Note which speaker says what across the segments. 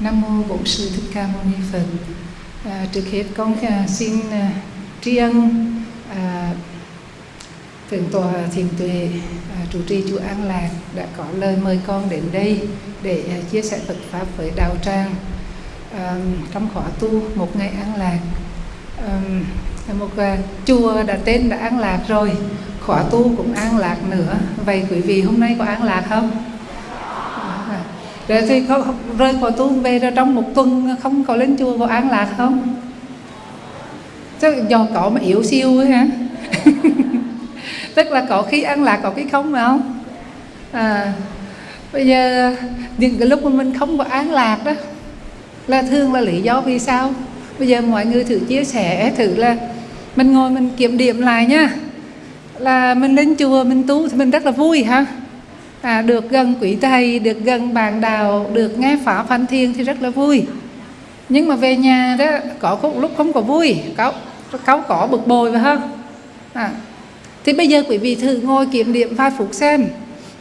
Speaker 1: Nam mô Bổn sư Thích Ca Mâu Ni Phật. À, trước hết con à, xin à, tri ân à, thượng tòa thiền tuệ à, trụ trì chùa An Lạc đã có lời mời con đến đây để à, chia sẻ Phật pháp với đạo tràng à, trong khóa tu một ngày an lạc. À, một à, chùa đã tên đã an lạc rồi, khóa tu cũng an lạc nữa. Vậy quý vị hôm nay có an lạc không? Rồi thì có rơi khỏi tu về rồi trong một tuần không có lên chùa vào an lạc không? Chắc do có mà yếu siêu ấy hả? Tức là có khi an lạc có khi không phải không? À, bây giờ những cái lúc mà mình không có an lạc đó là thương là lý do vì sao? Bây giờ mọi người thử chia sẻ thử là mình ngồi mình kiểm điểm lại nha là mình lên chùa mình tu thì mình rất là vui ha à, được gần quý thầy được gần bạn đạo được nghe pháp phan thiên thì rất là vui. Nhưng mà về nhà đó có lúc không có vui có có có bực bội phải không? À, thì bây giờ quý vị thử ngồi kiểm điểm vài phút xem.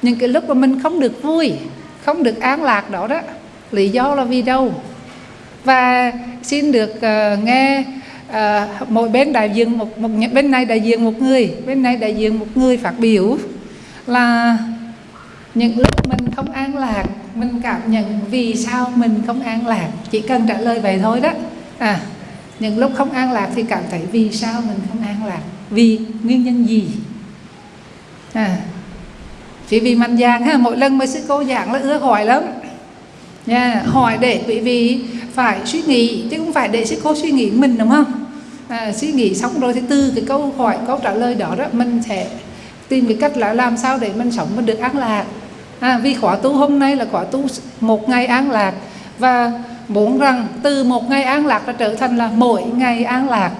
Speaker 1: Những cái lúc mà mình không được vui không được an lạc đó đó lý do là vì đâu? Và xin được uh, nghe uh, mỗi bên đại diện một, một bên này đại diện một người bên này đại diện một người phát biểu là những lúc mình không an lạc mình cảm nhận vì sao mình không an lạc chỉ cần trả lời vậy thôi đó. À những lúc không an lạc thì cảm thấy vì sao mình không an lạc vì nguyên nhân gì? À chỉ vì mạnh dạn ha mỗi lần mà sư cô giảng là ưa hỏi lắm. Nha yeah, hỏi để quý vị phải suy nghĩ chứ không phải để sư cô suy nghĩ mình đúng không? À, suy nghĩ xong rồi thì từ cái câu hỏi câu trả lời đó đó mình sẽ tìm cái cách là làm sao để mình sống mình được an lạc à, vì khóa tu hôm nay là khóa tu một ngày an lạc. Và muốn rằng từ một ngày an lạc đã trở thành là mỗi ngày an lạc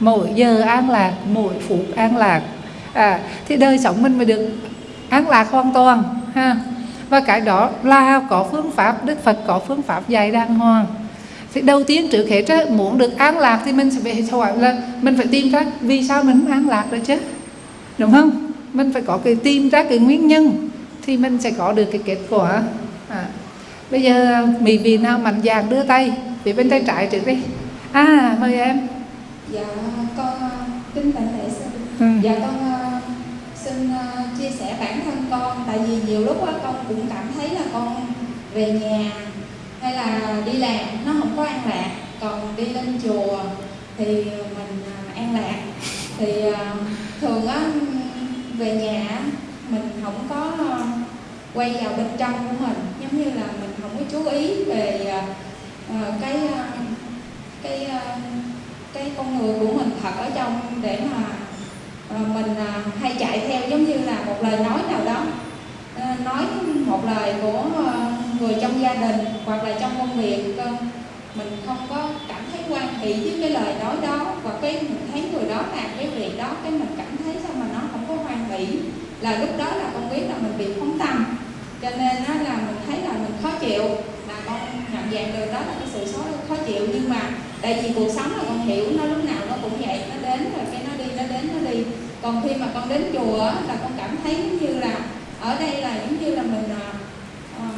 Speaker 1: mỗi giờ an lạc mỗi phút an lạc. À, thì đời sống mình mới được an lạc hoàn toàn ha. Và cái đó là có phương pháp đức phật có phương pháp dạy đàng hoàng. Thì đầu tiên trước hết muốn được an lạc thì mình sẽ phải hỏi là mình phải tìm ra vì sao mình an lạc rồi chứ đúng không? Mình phải có cái tìm ra cái nguyên nhân thì mình sẽ có được cái kết quả. À. bây giờ mỹ vị nào mạnh dạn đưa tay thì bên tay trái trước đi. À mời em.
Speaker 2: Dạ con kính bạch lễ sư ừ. dạ con uh, xin uh, chia sẻ bản thân con tại vì nhiều lúc đó, con cũng cảm thấy là con về nhà hay là đi làm nó không có an lạc. Còn đi lên chùa thì mình uh, an lạc. Thì uh, thường á về nhà mình không có ờ, quay vào bên trong của mình. Giống như là mình không có chú ý về ờ, ờ, cái cái cái con người của mình thật ở trong để mà mình hay chạy theo, giống như là một lời nói nào đó. Nói một lời của người trong gia đình hoặc là trong công việc mình không có cảm thấy quan hệ với cái lời nói đó và cái, mình thấy người đó làm cái việc đó, cái mình cảm thấy sao mà nó không có hoan hỷ là lúc đó là con biết là mình bị phóng tâm cho nên đó là mình thấy là mình khó chịu. Là con nhận dạng được đó là cái sự số khó chịu. Nhưng mà tại vì cuộc sống là con hiểu nó lúc nào nó cũng vậy. Nó đến rồi cái nó đi nó đến nó đi. Còn khi mà con đến chùa là con cảm thấy giống như là ở đây là giống như là mình uh,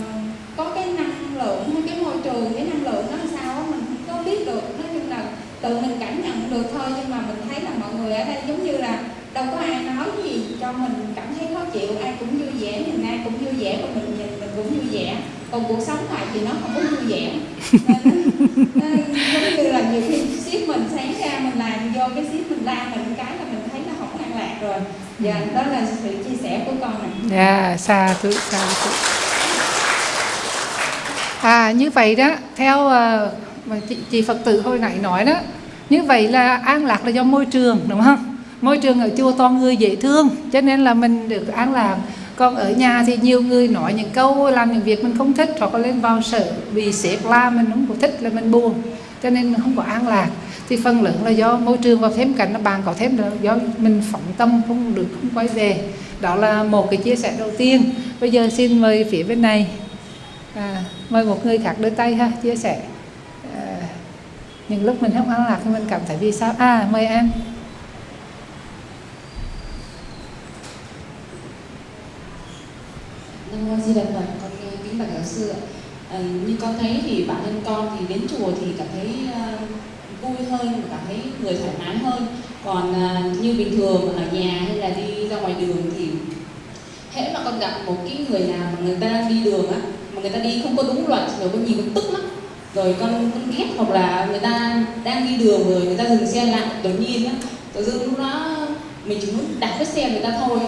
Speaker 2: có cái năng lượng hay cái môi trường cái năng lượng nó sao đó, mình không có biết được. Nói chung là tự mình cảm nhận được thôi. Nhưng mà mình thấy là mọi người ở đây giống như là đâu có ai nói gì cho mình chuyện chịu ai cũng vui vẻ nhìn ai cũng vui vẻ và mình nhìn mình cũng vui vẻ. Còn cuộc sống này thì nó không có vui vẻ. Nên, giống như là nhiều khi ship mình sáng ra mình làm vô cái ship mình la mình cái là mình thấy nó không an lạc rồi. Dạ đó là sự chia sẻ của con này
Speaker 1: dạ xa thứ xa thứ. À như vậy đó theo uh, chị, chị phật tử hồi nãy nói đó như vậy là an lạc là do môi trường đúng không? Môi trường ở chùa toàn người dễ thương cho nên là mình được an lạc. Còn ở nhà thì nhiều người nói những câu làm những việc mình không thích hoặc là lên vào sở vì sếp la mình không có thích là mình buồn cho nên không có an lạc. Thì phần lớn là do môi trường và thêm cảnh nó bạn có thêm là do mình phóng tâm không được không quay về. Đó là một cái chia sẻ đầu tiên. Bây giờ xin mời phía bên này à, mời một người khác đưa tay ha chia sẻ. À, những lúc mình không an lạc thì mình cảm thấy vì sao? À mời em.
Speaker 3: Nam Di Đà Phật, con kính bạch giáo sư ạ. à, như con thấy thì bản thân con thì đến chùa thì cảm thấy uh, vui hơn và cảm thấy người thoải mái hơn. Còn uh, như bình thường ở nhà hay là đi ra ngoài đường thì hễ mà con gặp một cái người nào mà người ta đang đi đường á mà người ta đi không có đúng luật rồi con nhìn con tức lắm. Rồi con con ghét hoặc là người ta đang đi đường rồi người ta dừng xe lại đột nhiên á tự dưng lúc đó mình chỉ muốn đạp cái xe người ta thôi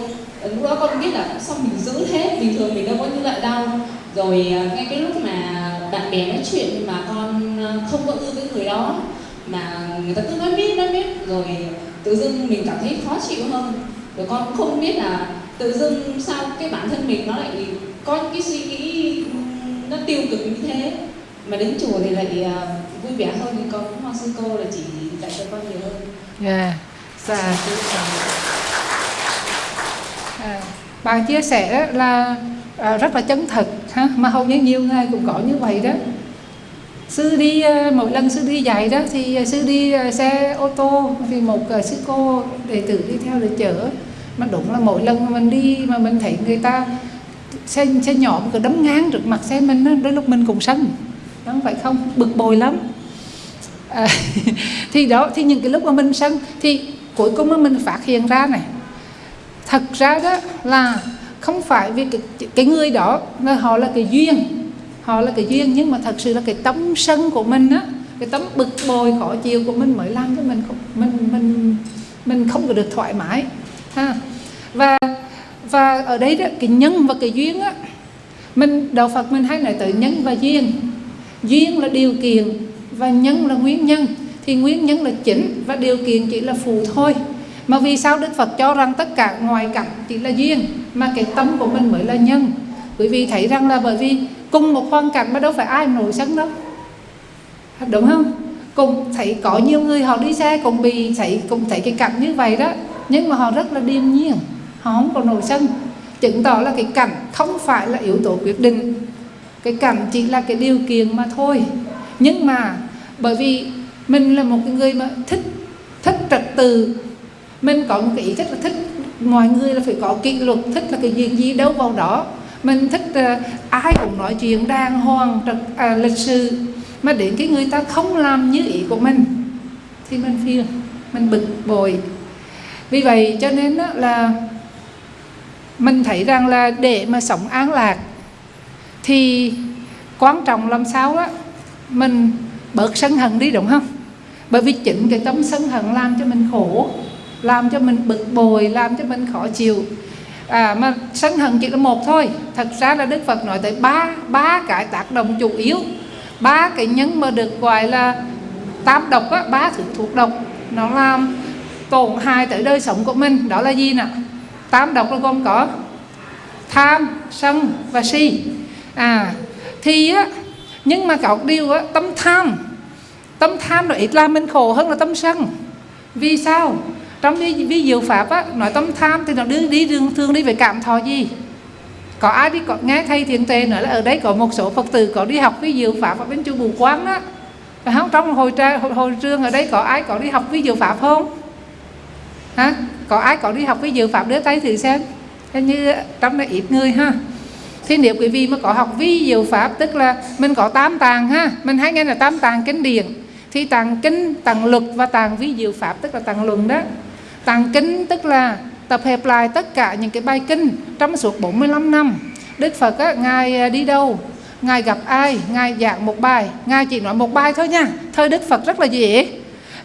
Speaker 3: lúc đó con biết là sao mình giữ thế bình thường mình đâu có như vậy đâu. Rồi à, ngay cái lúc mà bạn bè nói chuyện mà con à, không có ưa cái người đó mà người ta cứ nói biết nói biết rồi tự dưng mình cảm thấy khó chịu hơn. Rồi con không biết là tự dưng sao cái bản thân mình nó lại có những cái suy nghĩ nó tiêu cực như thế. Mà đến chùa thì lại à, vui vẻ hơn. Thì con cũng mong sư cô là chỉ dạy cho con nhiều hơn.
Speaker 1: Dạ, dạ à, bạn chia sẻ là à, rất là chân thật ha mà hầu như nhiều người cũng có như vậy đó. Sư đi à, mỗi lần sư đi dạy đó thì sư đi à, xe ô tô thì một à, sư cô đệ tử đi theo để chở. Mà đúng là mỗi lần mà mình đi mà mình thấy người ta xe xe nhỏ cứ đấm ngang trước mặt xe mình đó, đôi lúc mình cũng sân. Đúng vậy không? Bực bội lắm. À, thì đó thì những cái lúc mà mình sân thì cuối cùng mà mình phát hiện ra này thật ra đó là không phải vì cái, cái người đó là họ là cái duyên. Họ là cái duyên nhưng mà thật sự là cái tấm sân của mình á cái tấm bực bội khó chịu của mình mới làm cho mình không mình mình mình không có được thoải mái ha. Và và ở đây đó cái nhân và cái duyên á mình đạo Phật mình hay nói tới nhân và duyên. Duyên là điều kiện và nhân là nguyên nhân. Thì nguyên nhân là chính và điều kiện chỉ là phụ thôi mà vì sao Đức Phật cho rằng tất cả ngoài cảnh chỉ là duyên, mà cái tâm của mình mới là nhân? Bởi vì thấy rằng là bởi vì cùng một hoàn cảnh mà đâu phải ai nổi sân đâu. Đúng không? Cùng thấy có nhiều người họ đi xe cũng bị thấy, cùng thấy cái cảnh như vậy đó, nhưng mà họ rất là điềm nhiên, họ không còn nổi sân. Chứng tỏ là cái cảnh không phải là yếu tố quyết định. Cái cảnh chỉ là cái điều kiện mà thôi. Nhưng mà bởi vì mình là một cái người mà thích thích trật tự mình có một cái ý rất là thích mọi người là phải có kỷ luật thích là cái gì gì đâu vào đó. Mình thích uh, ai cũng nói chuyện đàng hoàng trật à, lịch sự. Mà đến cái người ta không làm như ý của mình thì mình phiền mình bực bội. Vì vậy cho nên đó là mình thấy rằng là để mà sống an lạc thì quan trọng làm sao á mình bớt sân hận đi đúng không? Bởi vì chính cái tâm sân hận làm cho mình khổ làm cho mình bực bội làm cho mình khó chịu. À, mà sân hận chỉ là một thôi. Thật ra là đức phật nói tới ba ba cái tác động chủ yếu. Ba cái nhân mà được gọi là tam độc á ba thứ thuộc độc. Nó làm tổn hại tới đời sống của mình. Đó là gì nè? Tam độc là gồm có tham sân và si. À thì á nhưng mà có điều á tâm tham. Tâm tham nó ít làm mình khổ hơn là tâm sân. Vì sao? Trong ví, ví dụ pháp á nói tâm tham thì nó đi đi đường thường đi về cảm thọ gì? Có ai đi có, nghe thầy thiền tề nữa là ở đây có một số phật tử có đi học ví dụ pháp ở bên chùa bù quán đó phải không? Trong hồi, tra, hồi, hồi trường ở đây có ai có đi học ví dụ pháp không? Hả? Có ai có đi học ví dụ pháp? Đưa tay thử xem. Hình như trong đây ít người ha. Thì nếu quý vị mà có học ví dụ pháp tức là mình có tám tàng ha mình hay nghe là tám tàng kinh điển thì tàng kinh tàng luật và tàng ví dụ pháp tức là tàng luận đó tàng kinh tức là tập hợp lại tất cả những cái bài kinh trong suốt 45 năm. Đức Phật á, Ngài à, đi đâu? Ngài gặp ai? Ngài giảng một bài. Ngài chỉ nói một bài thôi nha. Thời Đức Phật rất là dễ.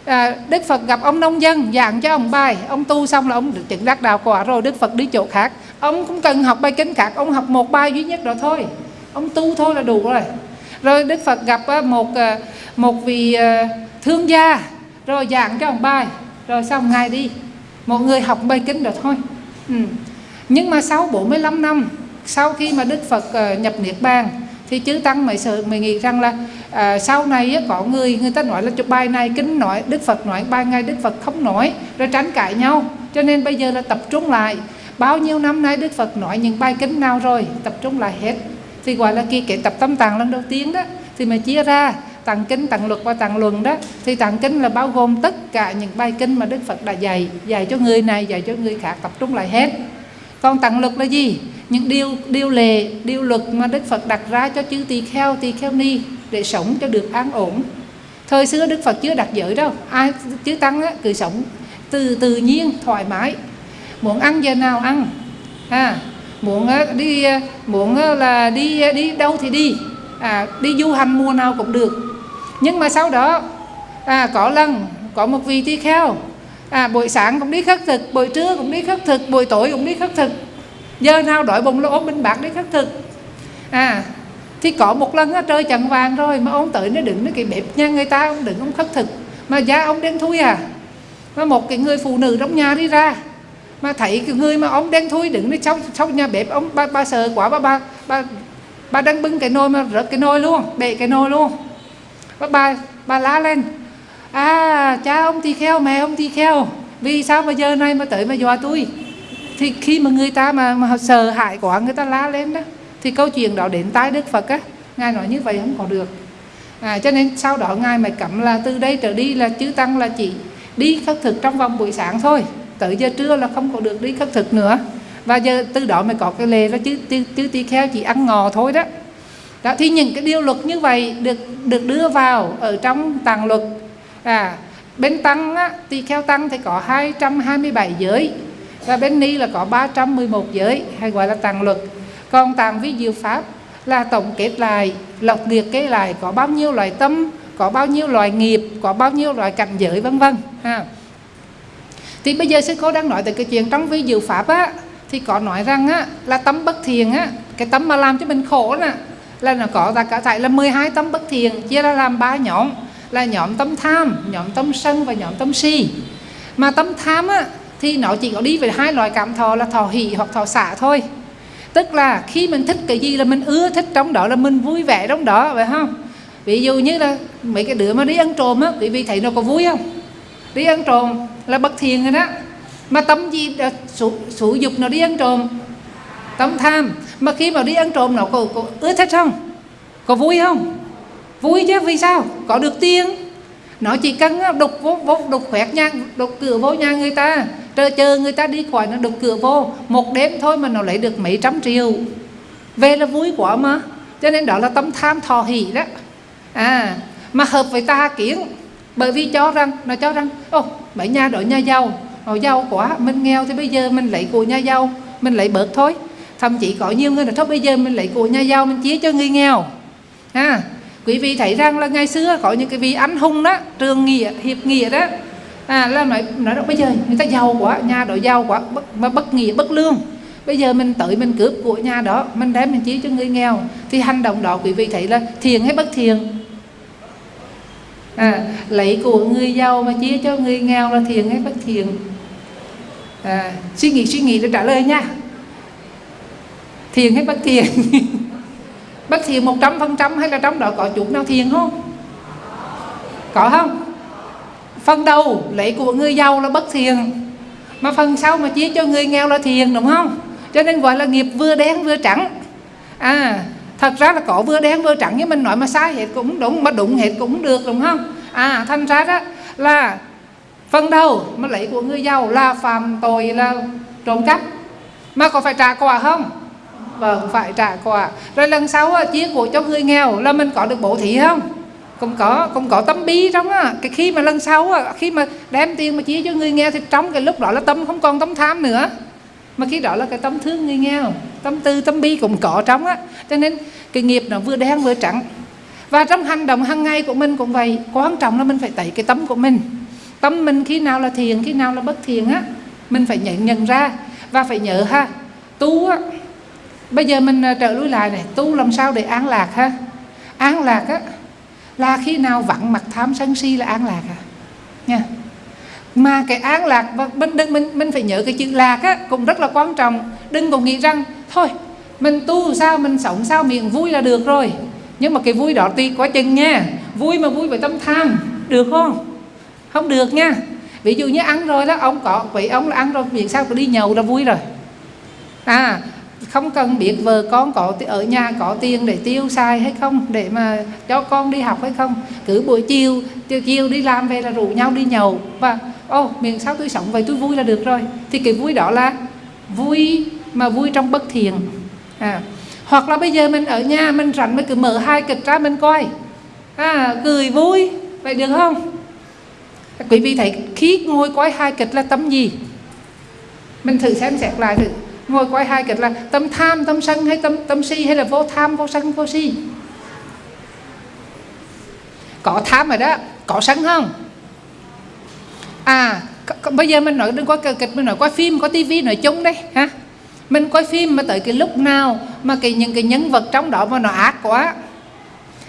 Speaker 1: À, Đức Phật gặp ông nông dân giảng cho ông bài. Ông tu xong là ông được chứng đắc đạo quả rồi Đức Phật đi chỗ khác. Ông không cần học bài kinh khác Ông học một bài duy nhất đó thôi. Ông tu thôi là đủ rồi. Rồi Đức Phật gặp à, một à, một vị thương gia Rồi giảng cho ông bài. Rồi xong Ngài đi. Một người học bài kinh đó thôi. Ừ. Nhưng mà sau 45 năm Sau khi mà Đức Phật ờ, nhập Niết Bàn thì chư tăng mới sợ mới nghĩ rằng là à, sau này có người người ta nói là cho bài này kính nói đức phật nói bài ngày đức phật không nói rồi tránh cãi nhau. Cho nên bây giờ là tập trung lại. Bao nhiêu năm nay đức phật nói những bài kính nào rồi tập trung lại hết. Thì gọi là kỳ kệ tập tâm tạng lần đầu tiên đó. Thì mà chia ra tạng kinh tạng luật và tạng luận đó thì tạng kinh là bao gồm tất cả những bài kinh mà đức phật đã dạy dạy cho người này dạy cho người khác tập trung lại hết. Còn tạng luật là gì? Những điều điều lệ điều luật mà đức phật đặt ra cho chư tỳ kheo tỳ kheo ni để sống cho được an ổn. Thời xưa đức phật chưa đặt giới đâu ai chứ tăng á, cứ sống từ tự nhiên thoải mái. Muốn ăn giờ nào ăn à, muốn đi muốn là đi đi đâu thì đi. À, đi du hành mùa nào cũng được nhưng mà sau đó à, có lần có một vị tỳ kheo à, buổi sáng cũng đi khất thực buổi trưa cũng đi khất thực buổi tối cũng đi khất thực. Giờ nào đổi bụng lỗ bên bạc đi khất thực. À thì có một lần á, trời chẳng vàng rồi mà ông tới nó đứng cái bếp nhà người ta ông đứng ông khất thực. Mà da ông đen thui à. Mà một cái người phụ nữ trong nhà đi ra mà thấy cái người mà ông đen thui đứng trong trong nhà bếp ông ba, ba sợ quá ba ba ba ba đang bưng cái nồi mà rớt cái nồi luôn bể cái nồi luôn bà bà, bà lá lên. À cha ông thì kheo mẹ ông thì kheo. Vì sao mà giờ này mà tới mà dọa tôi? Thì khi mà người ta mà, mà sợ hãi quá người ta lá lên đó thì câu chuyện đó đến tai đức phật á. Ngài nói như vậy không có được. À, cho nên sau đó ngài mày cấm là từ đây trở đi là chư tăng là chỉ đi khất thực trong vòng buổi sáng thôi. Tới giờ trưa là không có được đi khất thực nữa. Và giờ từ đó mới có cái lề đó chứ chứ, chứ tỳ kheo chỉ ăn ngò thôi đó đó thì những cái điều luật như vậy được được đưa vào ở trong tàng luật. À bên tăng á, tỳ kheo tăng thì có 227 giới và bên ni là có 311 giới hay gọi là tàng luật. Còn tàng vi diệu pháp là tổng kết lại lọc liệt kê lại có bao nhiêu loại tâm có bao nhiêu loại nghiệp có bao nhiêu loại cảnh giới vân vân ha. Thì bây giờ sư cô đang nói tới cái chuyện trong vi diệu pháp á thì có nói rằng á là tâm bất thiền á cái tâm mà làm cho mình khổ nè là nó có ta cả tại là 12 tâm bất thiện chia ra làm ba nhóm. Là nhóm tâm tham nhóm tâm sân và nhóm tâm si. Mà tâm tham á thì nó chỉ có đi về hai loại cảm thọ là thọ hỷ hoặc thọ xả thôi. Tức là khi mình thích cái gì là mình ưa thích trong đó là mình vui vẻ trong đó phải không? Ví dụ như là mấy cái đứa mà đi ăn trộm á quý vị thấy nó có vui không? Đi ăn trộm là bất thiện rồi đó. Mà tâm gì ờ, sử, sử dục nó đi ăn trộm tâm tham. Mà khi mà đi ăn trộm nó có, có ưa thích không? Có vui không? Vui chứ vì sao? Có được tiền. Nó chỉ cần à, đục vô, vô đục khoét nhà đục cửa vô nhà người ta. Chờ chờ người ta đi khỏi nó đục cửa vô. Một đêm thôi mà nó lấy được mấy trăm triệu. Về là vui quá mà. Cho nên đó là tâm tham thọ hỷ đó. À mà hợp với ta kiến. Bởi vì cho rằng nó cho rằng ô mấy nhà đội nhà giàu. Họ giàu quá mình nghèo thì bây giờ mình lấy của nhà giàu mình lấy bớt thôi thậm chí có nhiều người là thôi bây giờ mình lấy của nhà giàu mình chia cho người nghèo. À quý vị thấy rằng là ngày xưa có những cái vị anh hùng đó trường nghĩa hiệp nghĩa đó. À là nói nói đâu bây giờ người ta giàu quá nhà đó giàu quá bất, mà bất nghĩa bất lương. Bây giờ mình tới mình cướp của nhà đó mình đem mình chia cho người nghèo. Thì hành động đó quý vị thấy là thiền hay bất thiền à, lấy của người giàu mà chia cho người nghèo là thiền hay bất thiền à, suy nghĩ suy nghĩ để trả lời nha thiền hay bất thiền? Bất thiền một trăm phần trăm hay là trong đó có chút nào thiền không? Có không? Phần đầu, lấy của người giàu là bất thiền. Mà phần sau mà chia cho người nghèo là thiền, đúng không? Cho nên gọi là nghiệp vừa đen vừa trắng. À thật ra là có vừa đen vừa trắng, nhưng mình nói mà sai hết cũng đúng, mà đúng hết cũng được, đúng không? À thành ra đó là phần đầu mà lấy của người giàu là phạm tội, là trộm cắp. Mà có phải trả quà không? Vâng phải trả quà rồi lần sau chia của cho người nghèo, là mình có được bổ thí không? Cũng có cũng có tâm bi trong á. Cái khi mà lần sau á, khi mà đem tiền mà chia cho người nghèo thì trong cái lúc đó là tâm không còn tâm tham nữa. Mà khi đó là cái tâm thương người nghèo, tâm tư, tâm bi cũng có trong á. Cho nên cái nghiệp nó vừa đen vừa trắng. Và trong hành động hàng ngày của mình cũng vậy, quan trọng là mình phải tẩy cái tâm của mình. Tâm mình khi nào là thiền khi nào là bất thiền á, mình phải nhận nhận ra và phải nhớ ha. Tu á bây giờ mình ờ, trở lui lại này, tu làm sao để an lạc ha? An lạc á, là khi nào vặn mặt tham sân si là an lạc à? Nha. Mà cái an lạc và mình đừng, mình mình phải nhớ cái chữ lạc á, cũng rất là quan trọng. Đừng còn nghĩ rằng, thôi, mình tu sao, mình sống sao, miệng vui là được rồi. Nhưng mà cái vui đó tùy quá chừng nha. Vui mà vui với tâm tham, được không? Không được nha. Ví dụ như ăn rồi đó, ông có vậy ông là ăn rồi, miệng sao có đi nhậu là vui rồi? À không cần biết vợ con có ở nhà có tiền để tiêu xài hay không để mà cho con đi học hay không. Cứ buổi chiều chiều, chiều đi làm về là rủ nhau đi nhậu và ô oh, miền sao tôi sống vậy? Tôi vui là được rồi. Thì cái vui đó là vui mà vui trong bất thiện. À, hoặc là bây giờ mình ở nhà mình rảnh mình cứ mở hai kịch ra mình coi. À, cười vui vậy được không? Quý vị thấy khi ngồi coi hai kịch là tâm gì? Mình thử xem xét lại thử ngồi coi hai kịch là tâm tham tâm sân hay tâm tâm si hay là vô tham vô sân vô si? Có tham rồi đó có sân không? À bây giờ mình nói đừng có kịch mình nói coi phim có tivi nói chung đấy ha mình coi phim mà tới cái lúc nào mà cái những cái nhân vật trong đó mà nó ác quá?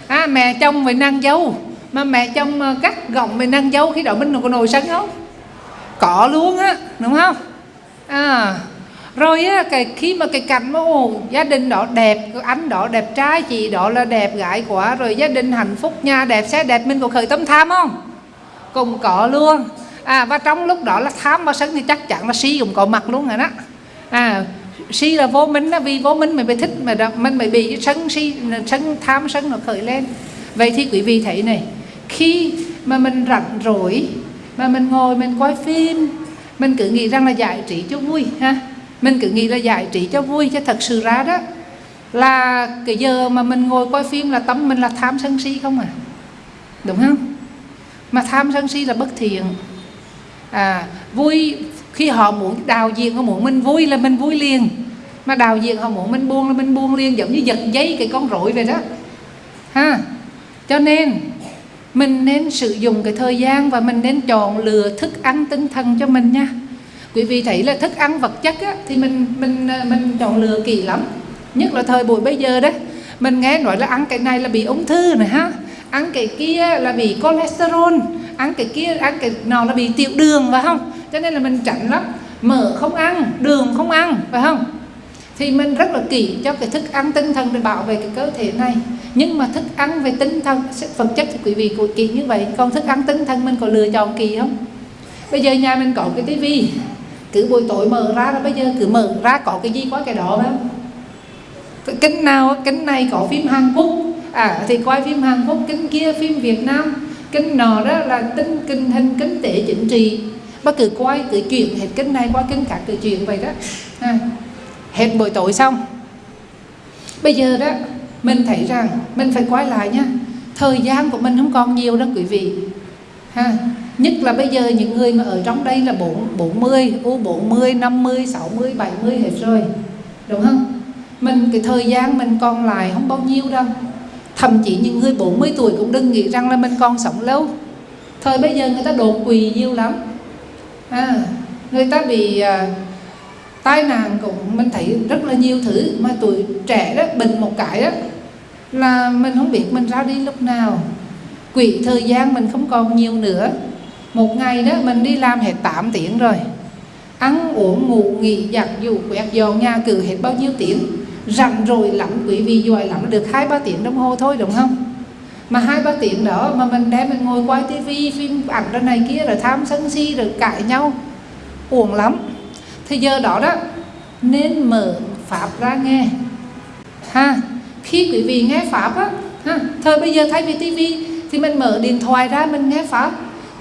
Speaker 1: À, mẹ chồng với nàng dâu mà mẹ chồng cắt gọng với nàng dâu khi đó mình có nổi sân không? Có luôn á đúng không? À rồi á cái khi mà cái cảnh mà ồ, gia đình đó đẹp anh đó đẹp trai chị đó là đẹp gái quá rồi gia đình hạnh phúc nhà đẹp xe đẹp mình có khởi tâm tham không? Cùng có luôn. À và trong lúc đó là tham và sân thì chắc chắn là si cũng có mặt luôn rồi đó. À si là vô minh đó vì vô minh mình bị thích mà mình mới bị sân si sân tham sân nó khởi lên. Vậy thì quý vị thấy này khi mà mình rảnh rỗi mà mình ngồi mình coi phim mình cứ nghĩ rằng là giải trí cho vui ha? Mình cứ nghĩ là giải trí cho vui chứ thật sự ra đó. Là cái giờ mà mình ngồi coi phim là tâm mình là tham sân si không à? Đúng không? Mà tham sân si là bất thiện. À vui, khi họ muốn đào diện họ muốn mình vui là mình vui liền. Mà đào diện họ muốn mình buông là mình buông liền, giống như giật dây cái con rối vậy đó. Ha? Cho nên, mình nên sử dụng cái thời gian và mình nên chọn lựa thức ăn tinh thần cho mình nha quý vị thấy là thức ăn vật chất á, thì mình mình ờ, mình chọn lựa kỹ lắm. Nhất là thời buổi bây giờ đấy mình nghe nói là ăn cái này là bị ung thư này ha. Ăn cái kia là bị cholesterol ăn cái kia ăn cái nào là bị tiểu đường phải không? Cho nên là mình tránh lắm. Mỡ không ăn đường không ăn phải không? Thì mình rất là kỹ cho cái thức ăn tinh thần để bảo vệ cái cơ thể này. Nhưng mà thức ăn về tinh thần vật chất thì quý vị cũng kỹ như vậy. Còn thức ăn tinh thần mình có lựa chọn kỳ không? Bây giờ nhà mình có cái tivi cứ buổi tối mở ra đó bây giờ cứ mở ra có cái gì có cái đó đó kính nào kính này có phim Hàn Quốc. À thì coi phim Hàn Quốc kính kia phim Việt Nam. Kính nọ đó là tính kinh hình kinh tế chính trị. Bác cứ quay cứ chuyện hết kính này qua kính khác cứ chuyện vậy đó. À, hết buổi tối xong. Bây giờ đó mình thấy rằng mình phải quay lại nha. Thời gian của mình không còn nhiều đó quý vị. Ha nhất là bây giờ những người mà ở trong đây là 40, U40, 50, 60, 70 hết rồi. Đúng không? Mình cái thời gian mình còn lại không bao nhiêu đâu. Thậm chí những người 40 tuổi cũng đừng nghĩ rằng là mình còn sống lâu. Thời bây giờ người ta đột quỳ nhiều lắm. À, người ta bị à, tai nạn cũng mình thấy rất là nhiều thứ. Mà tuổi trẻ đó bệnh một cái đó là mình không biết mình ra đi lúc nào. Quỹ thời gian mình không còn nhiều nữa một ngày đó, mình đi làm hết 8 tiếng rồi. Ăn, uống, ngủ, nghỉ, giặt dù quẹt dọn nhà cửa hết bao nhiêu tiếng? Rảnh rồi lắm, quý vị giỏi lắm, được hai, ba tiếng đồng hồ thôi, đúng không? Mà hai, ba tiếng đó mà mình đem mình ngồi quay tivi phim ảnh ra này kia, rồi tham sân si, rồi cãi nhau. Uổng lắm. Thì giờ đó đó, nên mở pháp ra nghe. Ha, khi quý vị nghe pháp á, ha, thời bây giờ thay vì tivi thì mình mở điện thoại ra mình nghe pháp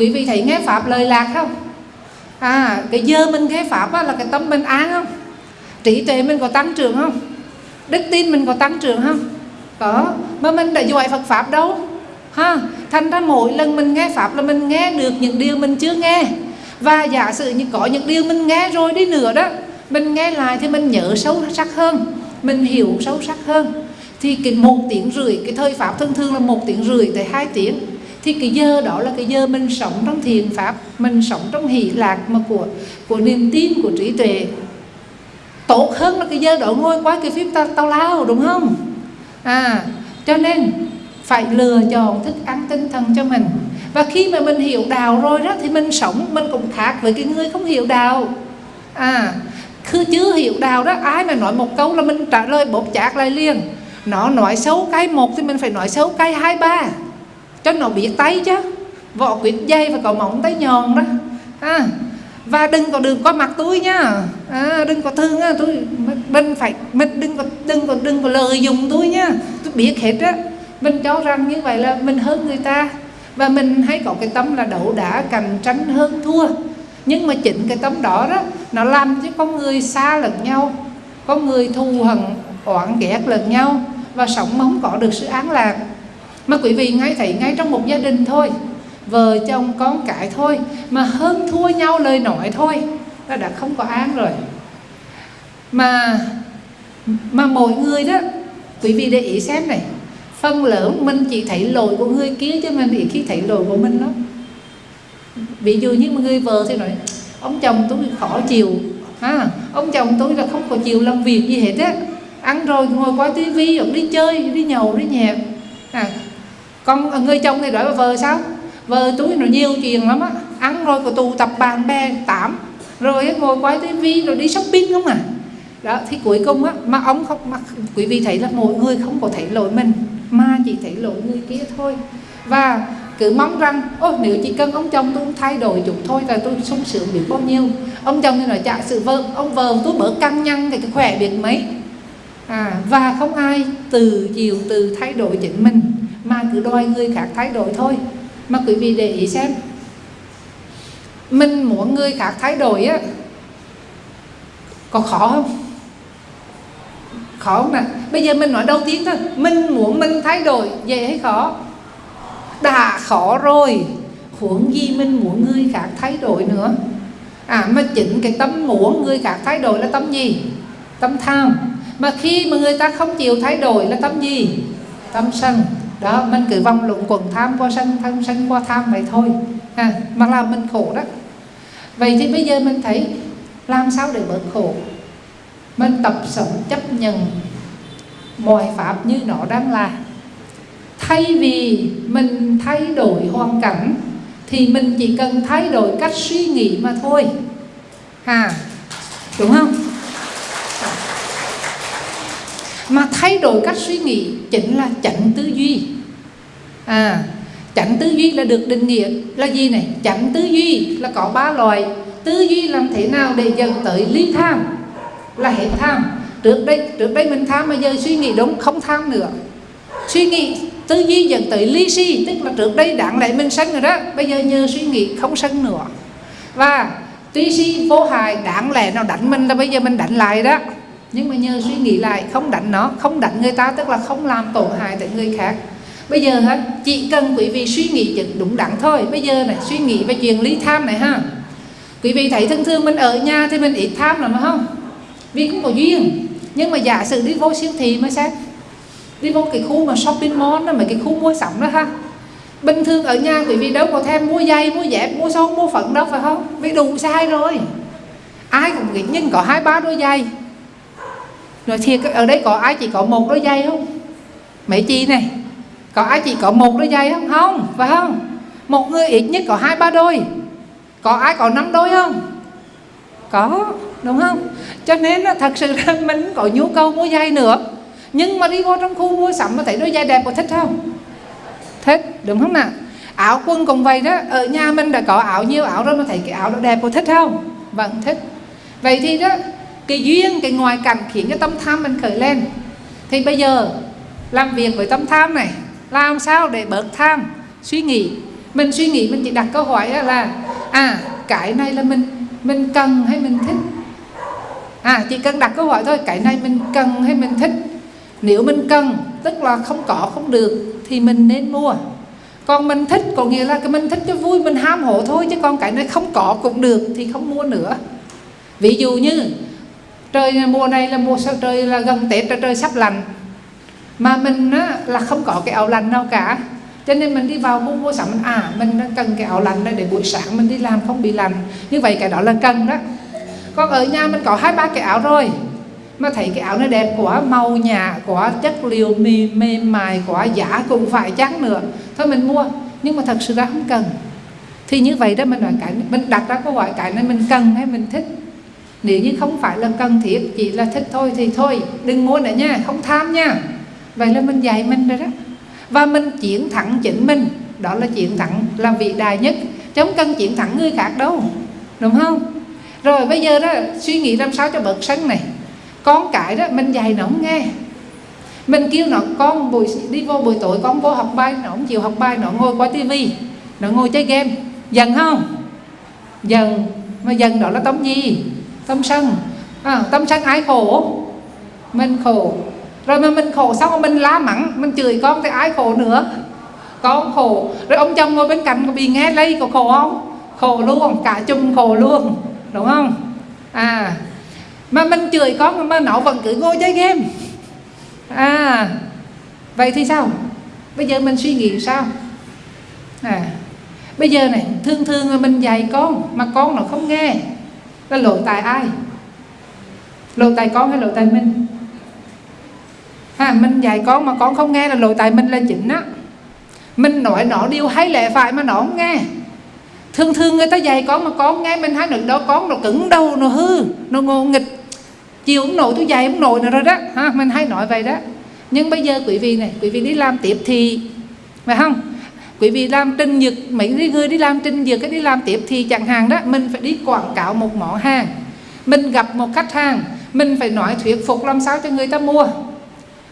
Speaker 1: quý vị thấy nghe pháp lời lạc không? À cái giờ mình nghe pháp á, là cái tâm mình an không? Trí tuệ mình có tăng trưởng không? Đức tin mình có tăng trưởng không? Có. Mà mình đã giỏi Phật pháp đâu. Ha thành ra mỗi lần mình nghe pháp là mình nghe được những điều mình chưa nghe. Và giả sử như có những điều mình nghe rồi đi nữa đó mình nghe lại thì mình nhớ sâu sắc hơn mình hiểu sâu sắc hơn. Thì cái một tiếng rưỡi cái thời pháp thường thường là một tiếng rưỡi tới hai tiếng thì cái giờ đó là cái giờ mình sống trong thiền pháp mình sống trong hỷ lạc mà của của niềm tin của trí tuệ. Tốt hơn là cái giờ đó ngồi qua cái phim tao, tao lao đúng không? À cho nên phải lựa chọn thức ăn tinh thần cho mình. Và khi mà mình hiểu đạo rồi đó thì mình sống mình cũng khác với cái người không hiểu đạo. À cứ chưa hiểu đạo đó ai mà nói một câu là mình trả lời bột chạc lại liền. Nó nói xấu cái một thì mình phải nói xấu cái hai ba cho nó biết tay chứ? Vỏ quyệt dây và có móng tay nhòn đó. À, và đừng có đừng có mặt tôi nha. À, đừng có thương á tôi mình phải mình đừng có đừng có đừng có lợi dụng tôi nha. Tôi biết hết á. Mình cho rằng như vậy là mình hơn người ta. Và mình hay có cái tâm là đậu đã cạnh tranh hơn thua. Nhưng mà chính cái tâm đó đó nó làm cho con người xa lẫn nhau. Con người thù hận oán ghét lẫn nhau. Và sống mà không có được sự an lạc mà quý vị ngay thấy ngay trong một gia đình thôi vợ chồng con cái thôi mà hơn thua nhau lời nói thôi là đã không có an rồi. Mà mà mỗi người đó quý vị để ý xem này phân lớn mình chỉ thấy lỗi của người kia chứ mình ít khi thấy lỗi của mình lắm ví dụ như một người vợ thì nói ông chồng tôi khó chịu ha ông chồng tôi là không có chịu làm việc gì hết á ăn rồi ngồi coi tivi hoặc đi chơi đi nhậu đi nhẹt. À, con người chồng thì nói vợ sao? Vợ túi nó nhiều chuyện lắm á. Ăn rồi có tụ tập bạn bè tám. Rồi ngồi quay tivi rồi đi shopping không à? Đó thì cuối cùng á mà ông không mà quý vị thấy là mỗi người không có thấy lỗi mình mà chỉ thấy lỗi người kia thôi. Và cứ mong rằng ô nếu chỉ cần ông chồng tôi thay đổi chút thôi là tôi sung sướng biết bao nhiêu. Ông chồng thì nói chả sự vợ ông vợ tôi bớt căng nhăn thì khỏe biết mấy. À, và không ai từ chiều từ thay đổi chính mình mà cứ đòi người khác thay đổi thôi. Mà quý vị để ý xem, mình muốn người khác thay đổi á, có khó không? Khó không nè bây giờ mình nói đầu tiên thôi. Mình muốn mình thay đổi dễ hay khó? Đã khó rồi. Huống gì mình muốn người khác thay đổi nữa? À mà chính cái tâm muốn người khác thay đổi là tâm gì? Tâm tham. Mà khi mà người ta không chịu thay đổi là tâm gì? Tâm sân đó mình cứ vòng luận quần tham qua sân tham sân qua tham vậy thôi. À, mà làm mình khổ đó. Vậy thì bây giờ mình thấy làm sao để bớt khổ? Mình tập sống chấp nhận mọi pháp như nó đang là. Thay vì mình thay đổi hoàn cảnh thì mình chỉ cần thay đổi cách suy nghĩ mà thôi. À đúng không mà thay đổi cách suy nghĩ chính là chánh tư duy. À chánh tư duy là được định nghĩa là gì này? Chánh tư duy là có ba loại. Tư duy làm thế nào để dần tới ly tham? Là hết tham. Trước đây trước đây mình tham, mà giờ suy nghĩ đúng, không tham nữa. Suy nghĩ tư duy dần tới ly si, tức là trước đây đáng lẽ mình sân rồi đó, bây giờ nhờ suy nghĩ không sân nữa. Và tuy si vô hại, đáng lẽ nó đánh mình là bây giờ mình đánh lại đó nhưng mà nhờ suy nghĩ lại, không đánh nó, không đánh người ta, tức là không làm tổn hại tới người khác. Bây giờ hả chỉ cần quý vị suy nghĩ chừng đúng đắn thôi. Bây giờ này, suy nghĩ về chuyện lý tham này ha. Quý vị thấy thường thường mình ở nhà thì mình ít tham lắm không? Vì cũng có duyên. Nhưng mà giả sử đi vô siêu thị mới xét đi vô cái khu mà shopping mall đó, mà cái khu mua sắm đó ha. Bình thường ở nhà quý vị đâu có thêm mua dây mua dép, mua son mua phận đâu phải không? Vì đủ sai rồi. Ai cũng nghĩ, nhưng có hai ba đôi giày rồi thiệt ở đây có ai chỉ có một đôi giày không? Mấy chị này, có ai chỉ có một đôi giày không? Không, phải không? Một người ít nhất có hai ba đôi. Có ai có năm đôi không? Có, đúng không? Cho nên là thật sự là mình có nhu cầu mua giày nữa. Nhưng mà đi vô trong khu mua sắm mà thấy đôi giày đẹp có thích không? Thích, đúng không nào? Áo quần cũng vậy đó. Ở nhà mình đã có áo, nhiều áo rồi mà thấy cái áo đó đẹp có thích không? Vâng thích. Vậy thì đó cái duyên, cái ngoại cảnh khiến cho tâm tham mình khởi lên. Thì bây giờ, làm việc với tâm tham này, làm sao để bớt tham, suy nghĩ? Mình suy nghĩ, mình chỉ đặt câu hỏi là à cái này là mình mình cần hay mình thích? À chỉ cần đặt câu hỏi thôi, cái này mình cần hay mình thích? Nếu mình cần, tức là không có, không được, thì mình nên mua. Còn mình thích, có nghĩa là cái mình thích cho vui, mình ham hổ thôi, chứ còn cái này không có cũng được, thì không mua nữa. Ví dụ như trời mùa này là mùa sao trời là gần tết trời, trời sắp lạnh. Mà mình á, là không có cái áo lạnh nào cả. Cho nên mình đi vào mua mua sắm à mình cần cái áo lạnh để buổi sáng mình đi làm không bị lạnh. Như vậy cái đó là cần đó. Còn ở nhà mình có hai ba cái áo rồi. Mà thấy cái áo nó đẹp quá màu nhà quá chất liệu mềm mềm mại quá giả cũng phải chắc nữa. Thôi mình mua. Nhưng mà thật sự ra không cần. Thì như vậy đó mình nói cái mình đặt ra câu hỏi cái này mình cần hay mình thích? Nếu như không phải là cần thiết, chỉ là thích thôi thì thôi. Đừng mua nữa nha, không tham nha. Vậy là mình dạy mình rồi đó. Và mình chiến thắng chính mình. Đó là chiến thắng là vị đại nhất. Chứ không cần chiến thắng người khác đâu. Đúng không? Rồi bây giờ đó, suy nghĩ làm sao cho bớt sân này. Con cái đó, mình dạy nó không nghe. Mình kêu nó, con, buổi đi vô buổi tối con vô học bài. Nó không chịu học bài, nó ngồi qua tivi nó ngồi chơi game. Dần không? Dần mà dần đó là tống gì? Tâm sân. À, tâm sân ai khổ? Mình khổ. Rồi mà mình khổ xong rồi mình la mắng mình chửi con thì ai khổ nữa? Con khổ. Rồi ông chồng ngồi bên cạnh có bị nghe lấy có khổ không? Khổ luôn cả chung khổ luôn. Đúng không? À mà mình chửi con mà nó vẫn cứ ngồi chơi game. À vậy thì sao? Bây giờ mình suy nghĩ sao? À bây giờ này thương thương là mình dạy con mà con nó không nghe là lỗi tại ai? Lỗi tại con hay lỗi tại mình? Ha, mình dạy con mà con không nghe là lỗi tại mình là chính á. Mình nói nó điều hay lẽ phải mà nó không nghe. Thường thường người ta dạy con mà con nghe mình hai được đó, con nó cứng đầu, nó hư, nó ngô nghịch. Chiều ông nội tôi dạy ông nội nữa rồi đó. Ha, mình hay nói vậy đó. Nhưng bây giờ quý vị này, quý vị đi làm tiếp thì, phải không? Quý vị làm trình dược mấy người đi làm trình dược cái đi làm tiếp thì chẳng hạn đó, mình phải đi quảng cáo một món hàng. Mình gặp một khách hàng, mình phải nói thuyết phục làm sao cho người ta mua.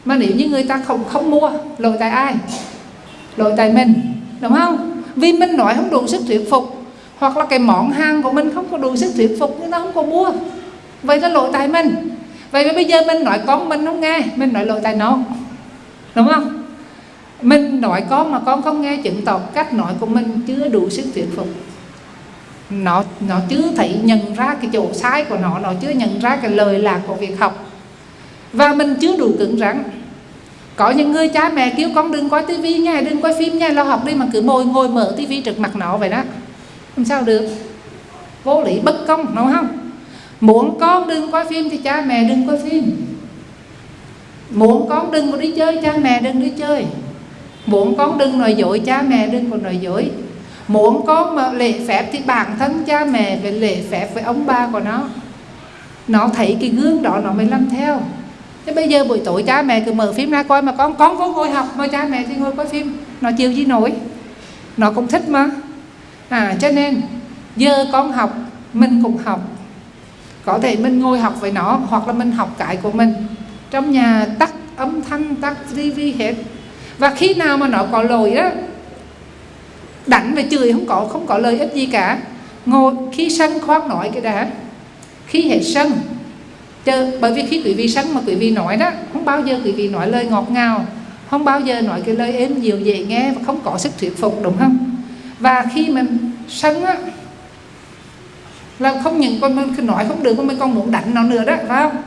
Speaker 1: Mà nếu như người ta không không mua, lỗi tại ai? Lỗi tại mình, đúng không? Vì mình nói không đủ sức thuyết phục, hoặc là cái món hàng của mình không có đủ sức thuyết phục, người ta không có mua. Vậy là lỗi tại mình. Vậy mà bây giờ mình nói con mình không nghe, mình nói lỗi tại nó. Đúng không? Mình nội con mà con không nghe chứng tỏ cách nội của mình chưa đủ sức thuyết phục. Nó nó chưa thấy nhận ra cái chỗ sai của nó nó chưa nhận ra cái lời lạc của việc học. Và mình chưa đủ cứng rắn. Có những người cha mẹ kêu con đừng coi tivi nha đừng coi phim nha lo học đi mà cứ ngồi ngồi mở tivi trực mặt nó vậy đó. Làm sao được. Vô lý bất công, đúng không? Muốn con đừng coi phim thì cha mẹ đừng coi phim. Muốn con đừng có đi chơi, cha mẹ đừng đi chơi muốn con đừng nói dối cha mẹ, đừng có nói dối. Muốn con mà lễ phép thì bản thân cha mẹ phải lễ phép với ông bà của nó. Nó thấy cái gương đó nó mới làm theo. Thế bây giờ buổi tối cha mẹ cứ mở phim ra coi mà con con vô ngồi học mà cha mẹ thì ngồi coi phim. Nó chịu gì nổi? Nó cũng thích mà. À cho nên, giờ con học, mình cũng học. Có thể mình ngồi học với nó hoặc là mình học cái của mình. Trong nhà tắt âm thanh, tắt tivi hết và khi nào mà nó có lỗi đó đánh và chửi không có không có lợi ích gì cả. Ngồi khi sân khoan nói cái đã khi hết sân Chờ, bởi vì khi quý vị sân mà quý vị nói đó không bao giờ quý vị nói lời ngọt ngào không bao giờ nói cái lời êm dịu dễ nghe và không có sức thuyết phục đúng không? Và khi mình sân á là không những con mình nói không được mình còn muốn đánh nó nữa đó phải không?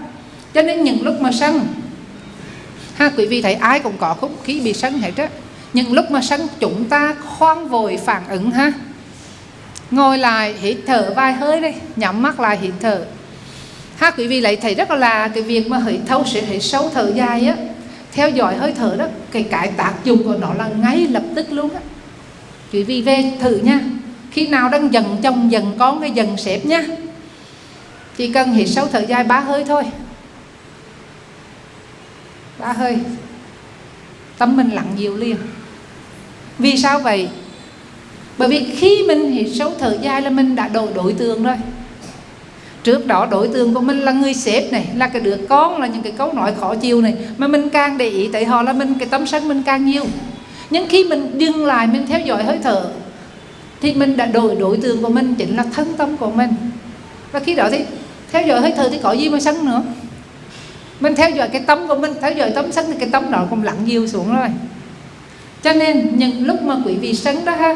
Speaker 1: Cho nên những lúc mà sân ha, quý vị thấy ai cũng có không khí bị sân hết á. Những lúc mà sân chúng ta khoan vội phản ứng ha. Ngồi lại, hít thở vài hơi đi, nhắm mắt lại, hít thở. Ha, quý vị lại thấy rất là cái việc mà hít thâu sẽ hít sâu thở dài á. Theo dõi hơi thở đó, cái cái tác dụng của nó là ngay lập tức luôn á. Quý vị về thử nha. Khi nào đang dần chồng dần con cái dần sếp nha. Chỉ cần hít sâu thở dài ba hơi thôi ba hơi. Tâm mình lặng dịu liền. Vì sao vậy? Bởi vì khi mình hiểu sâu thở dài là mình đã đổi đối tượng rồi. Trước đó đối tượng của mình là người sếp này, là cái đứa con, là những cái câu nói khó chịu này. Mà mình càng để ý tại họ là mình, cái tâm sân mình càng nhiều. Nhưng khi mình dừng lại, mình theo dõi hơi thở, thì mình đã đổi đối tượng của mình, chính là thân tâm của mình. Và khi đó thì theo dõi hơi thở thì có gì mà sân nữa? Mình theo dõi cái tâm của mình theo dõi tâm sân thì cái tâm đó cũng lặng nhiều xuống rồi. Cho nên những lúc mà quý vị sân đó ha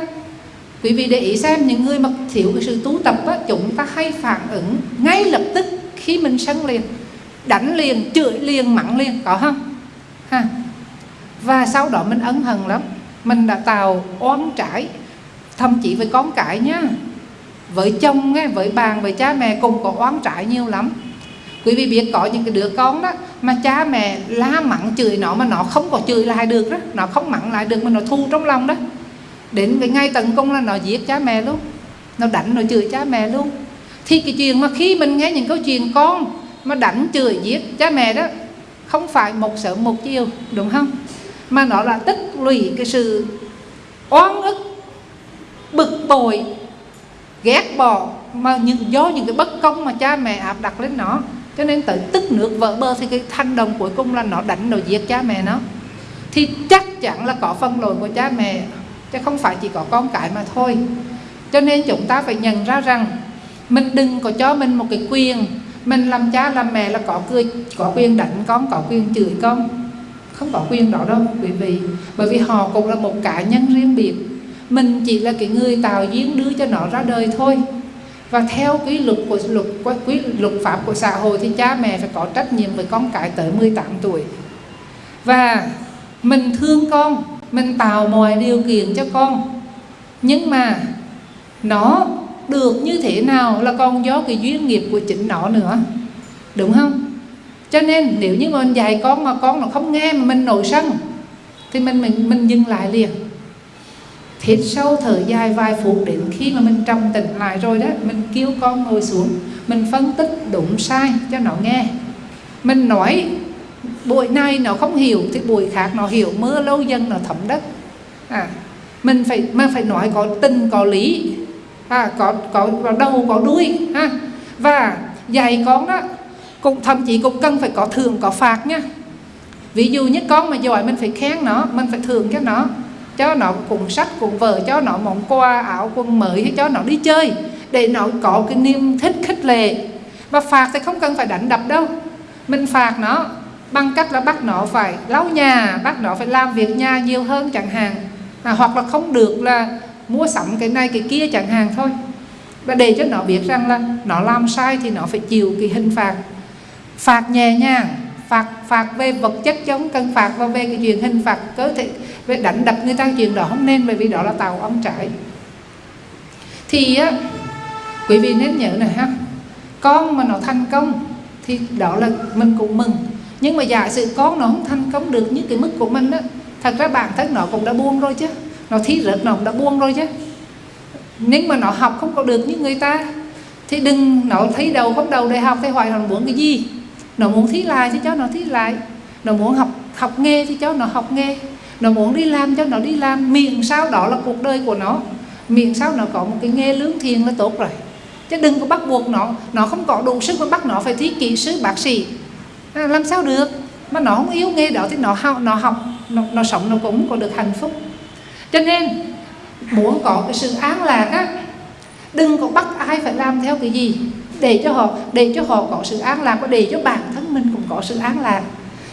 Speaker 1: quý vị để ý xem những người mà thiếu cái sự tu tập á, chúng ta hay phản ứng ngay lập tức khi mình sân liền đánh liền chửi liền mắng liền có không? Ha. Và sau đó mình ân hận lắm. Mình đã tạo oán trải thậm chí với con cái nhá. Với chồng nghe với bạn với cha mẹ cùng có oán trải nhiều lắm quý vị biết có những cái đứa con đó mà cha mẹ la mắng chửi nó mà nó không có chửi lại được đó, nó không mắng lại được mà nó thu trong lòng đó. Đến cái ngay tấn công là nó giết cha mẹ luôn, nó đánh, nó chửi cha mẹ luôn. Thì cái chuyện mà khi mình nghe những câu chuyện con mà đánh, chửi, giết cha mẹ đó không phải một sớm một chiều, đúng không? Mà nó là tích lũy cái sự oan ức, bực bội, ghét bỏ mà những, do những cái bất công mà cha mẹ áp đặt lên nó cho nên tự tức nước vỡ bờ thì cái thanh đồng cuối cùng là nó đánh nó giết cha mẹ nó. Thì chắc chắn là có phân lỗi của cha mẹ, chứ không phải chỉ có con cái mà thôi. Cho nên chúng ta phải nhận ra rằng mình đừng có cho mình một cái quyền, mình làm cha làm mẹ là có cười có quyền đánh con, có quyền chửi con. Không có quyền đó đâu, quý vị. Bởi vì họ cũng là một cá nhân riêng biệt. Mình chỉ là cái người tạo duyên đưa cho nó ra đời thôi và theo quy luật của luật, quy luật pháp của xã hội thì cha mẹ phải có trách nhiệm với con cái tới 18 tuổi. Và mình thương con, mình tạo mọi điều kiện cho con. Nhưng mà nó được như thế nào là còn do cái duyên nghiệp của chính nó nữa. Đúng không? Cho nên nếu như mình dạy con mà con nó không nghe mà mình nổi sân, thì mình mình mình dừng lại liền hít sâu thở dài vài phút đến khi mà mình trong tỉnh lại rồi đó mình kêu con ngồi xuống mình phân tích đúng sai cho nó nghe. Mình nói buổi này nó không hiểu thì buổi khác nó hiểu mưa lâu dần nó thấm đất. À mình phải mà phải nói có tình có lý. À, có có có đầu có đuôi ha. Và dạy con đó cũng thậm chí cũng cần phải có thưởng có phạt nha. Ví dụ như con mà giỏi mình phải khen nó mình phải thưởng cho nó cho nó cuốn sách cuốn vở cho nó món quà áo quần mới hay cho nó đi chơi. Để nó có cái niềm thích khích lệ. Và phạt thì không cần phải đánh đập đâu. Mình phạt nó bằng cách là bắt nó phải lau nhà bắt nó phải làm việc nhà nhiều hơn chẳng hạn. À, hoặc là không được là mua sắm cái này cái kia chẳng hạn thôi. Và để cho nó biết rằng là nó làm sai thì nó phải chịu cái hình phạt. Phạt nhẹ nhàng phạt phạt về vật chất chống cân phạt và về cái chuyện hình phạt cơ thể, về đánh đập người ta, chuyện đó không nên, bởi vì đó là tàu ông trải thì á, quý vị nên nhớ này ha, con mà nó thành công thì đó là mình cũng mừng. Nhưng mà giả sử con nó không thành công được như cái mức của mình á, thật ra bản thân nó cũng đã buông rồi chứ, nó thi rớt nó cũng đã buông rồi chứ. Nhưng mà nó học không có được như người ta, thì đừng nó thấy đầu không đầu đại học thì hoài nó muốn cái gì? Nó muốn thi lại thì cho nó thi lại. Nó muốn học học nghề thì cho nó học nghề. Nó muốn đi làm cho nó đi làm. Miệng sao đó là cuộc đời của nó. Miệng sao nó có một cái nghề lương thiền là tốt rồi. Chứ đừng có bắt buộc nó. Nó không có đủ sức mà bắt nó phải thi kỹ sư bác sĩ. À, làm sao được? Mà nó không yêu nghề đó thì nó học nó học. Nó, nó sống nó cũng có được hạnh phúc. Cho nên muốn có cái sự an lạc á đừng có bắt ai phải làm theo cái gì để cho họ, để cho họ có sự an lạc và để cho bản thân mình cũng có sự an lạc.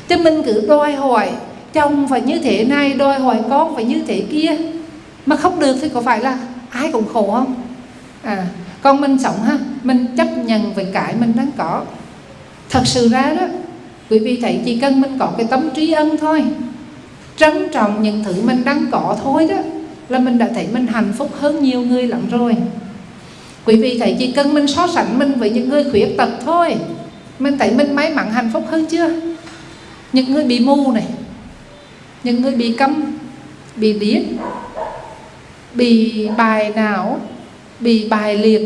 Speaker 1: Chứ mình cứ đòi hỏi chồng phải như thế này, đòi hỏi con phải như thế kia. Mà không được thì có phải là ai cũng khổ không? À còn mình sống ha, mình chấp nhận với cái mình đang có. Thật sự ra đó, quý vị thấy chỉ cần mình có cái tâm trí ân thôi. Trân trọng những thứ mình đang có thôi đó, là mình đã thấy mình hạnh phúc hơn nhiều người lắm rồi quý vị thấy chỉ cần mình so sánh mình với những người khuyết tật thôi. Mình thấy mình may mắn hạnh phúc hơn chưa? Những người bị mù này những người bị câm bị điếc bị bài não bị bài liệt.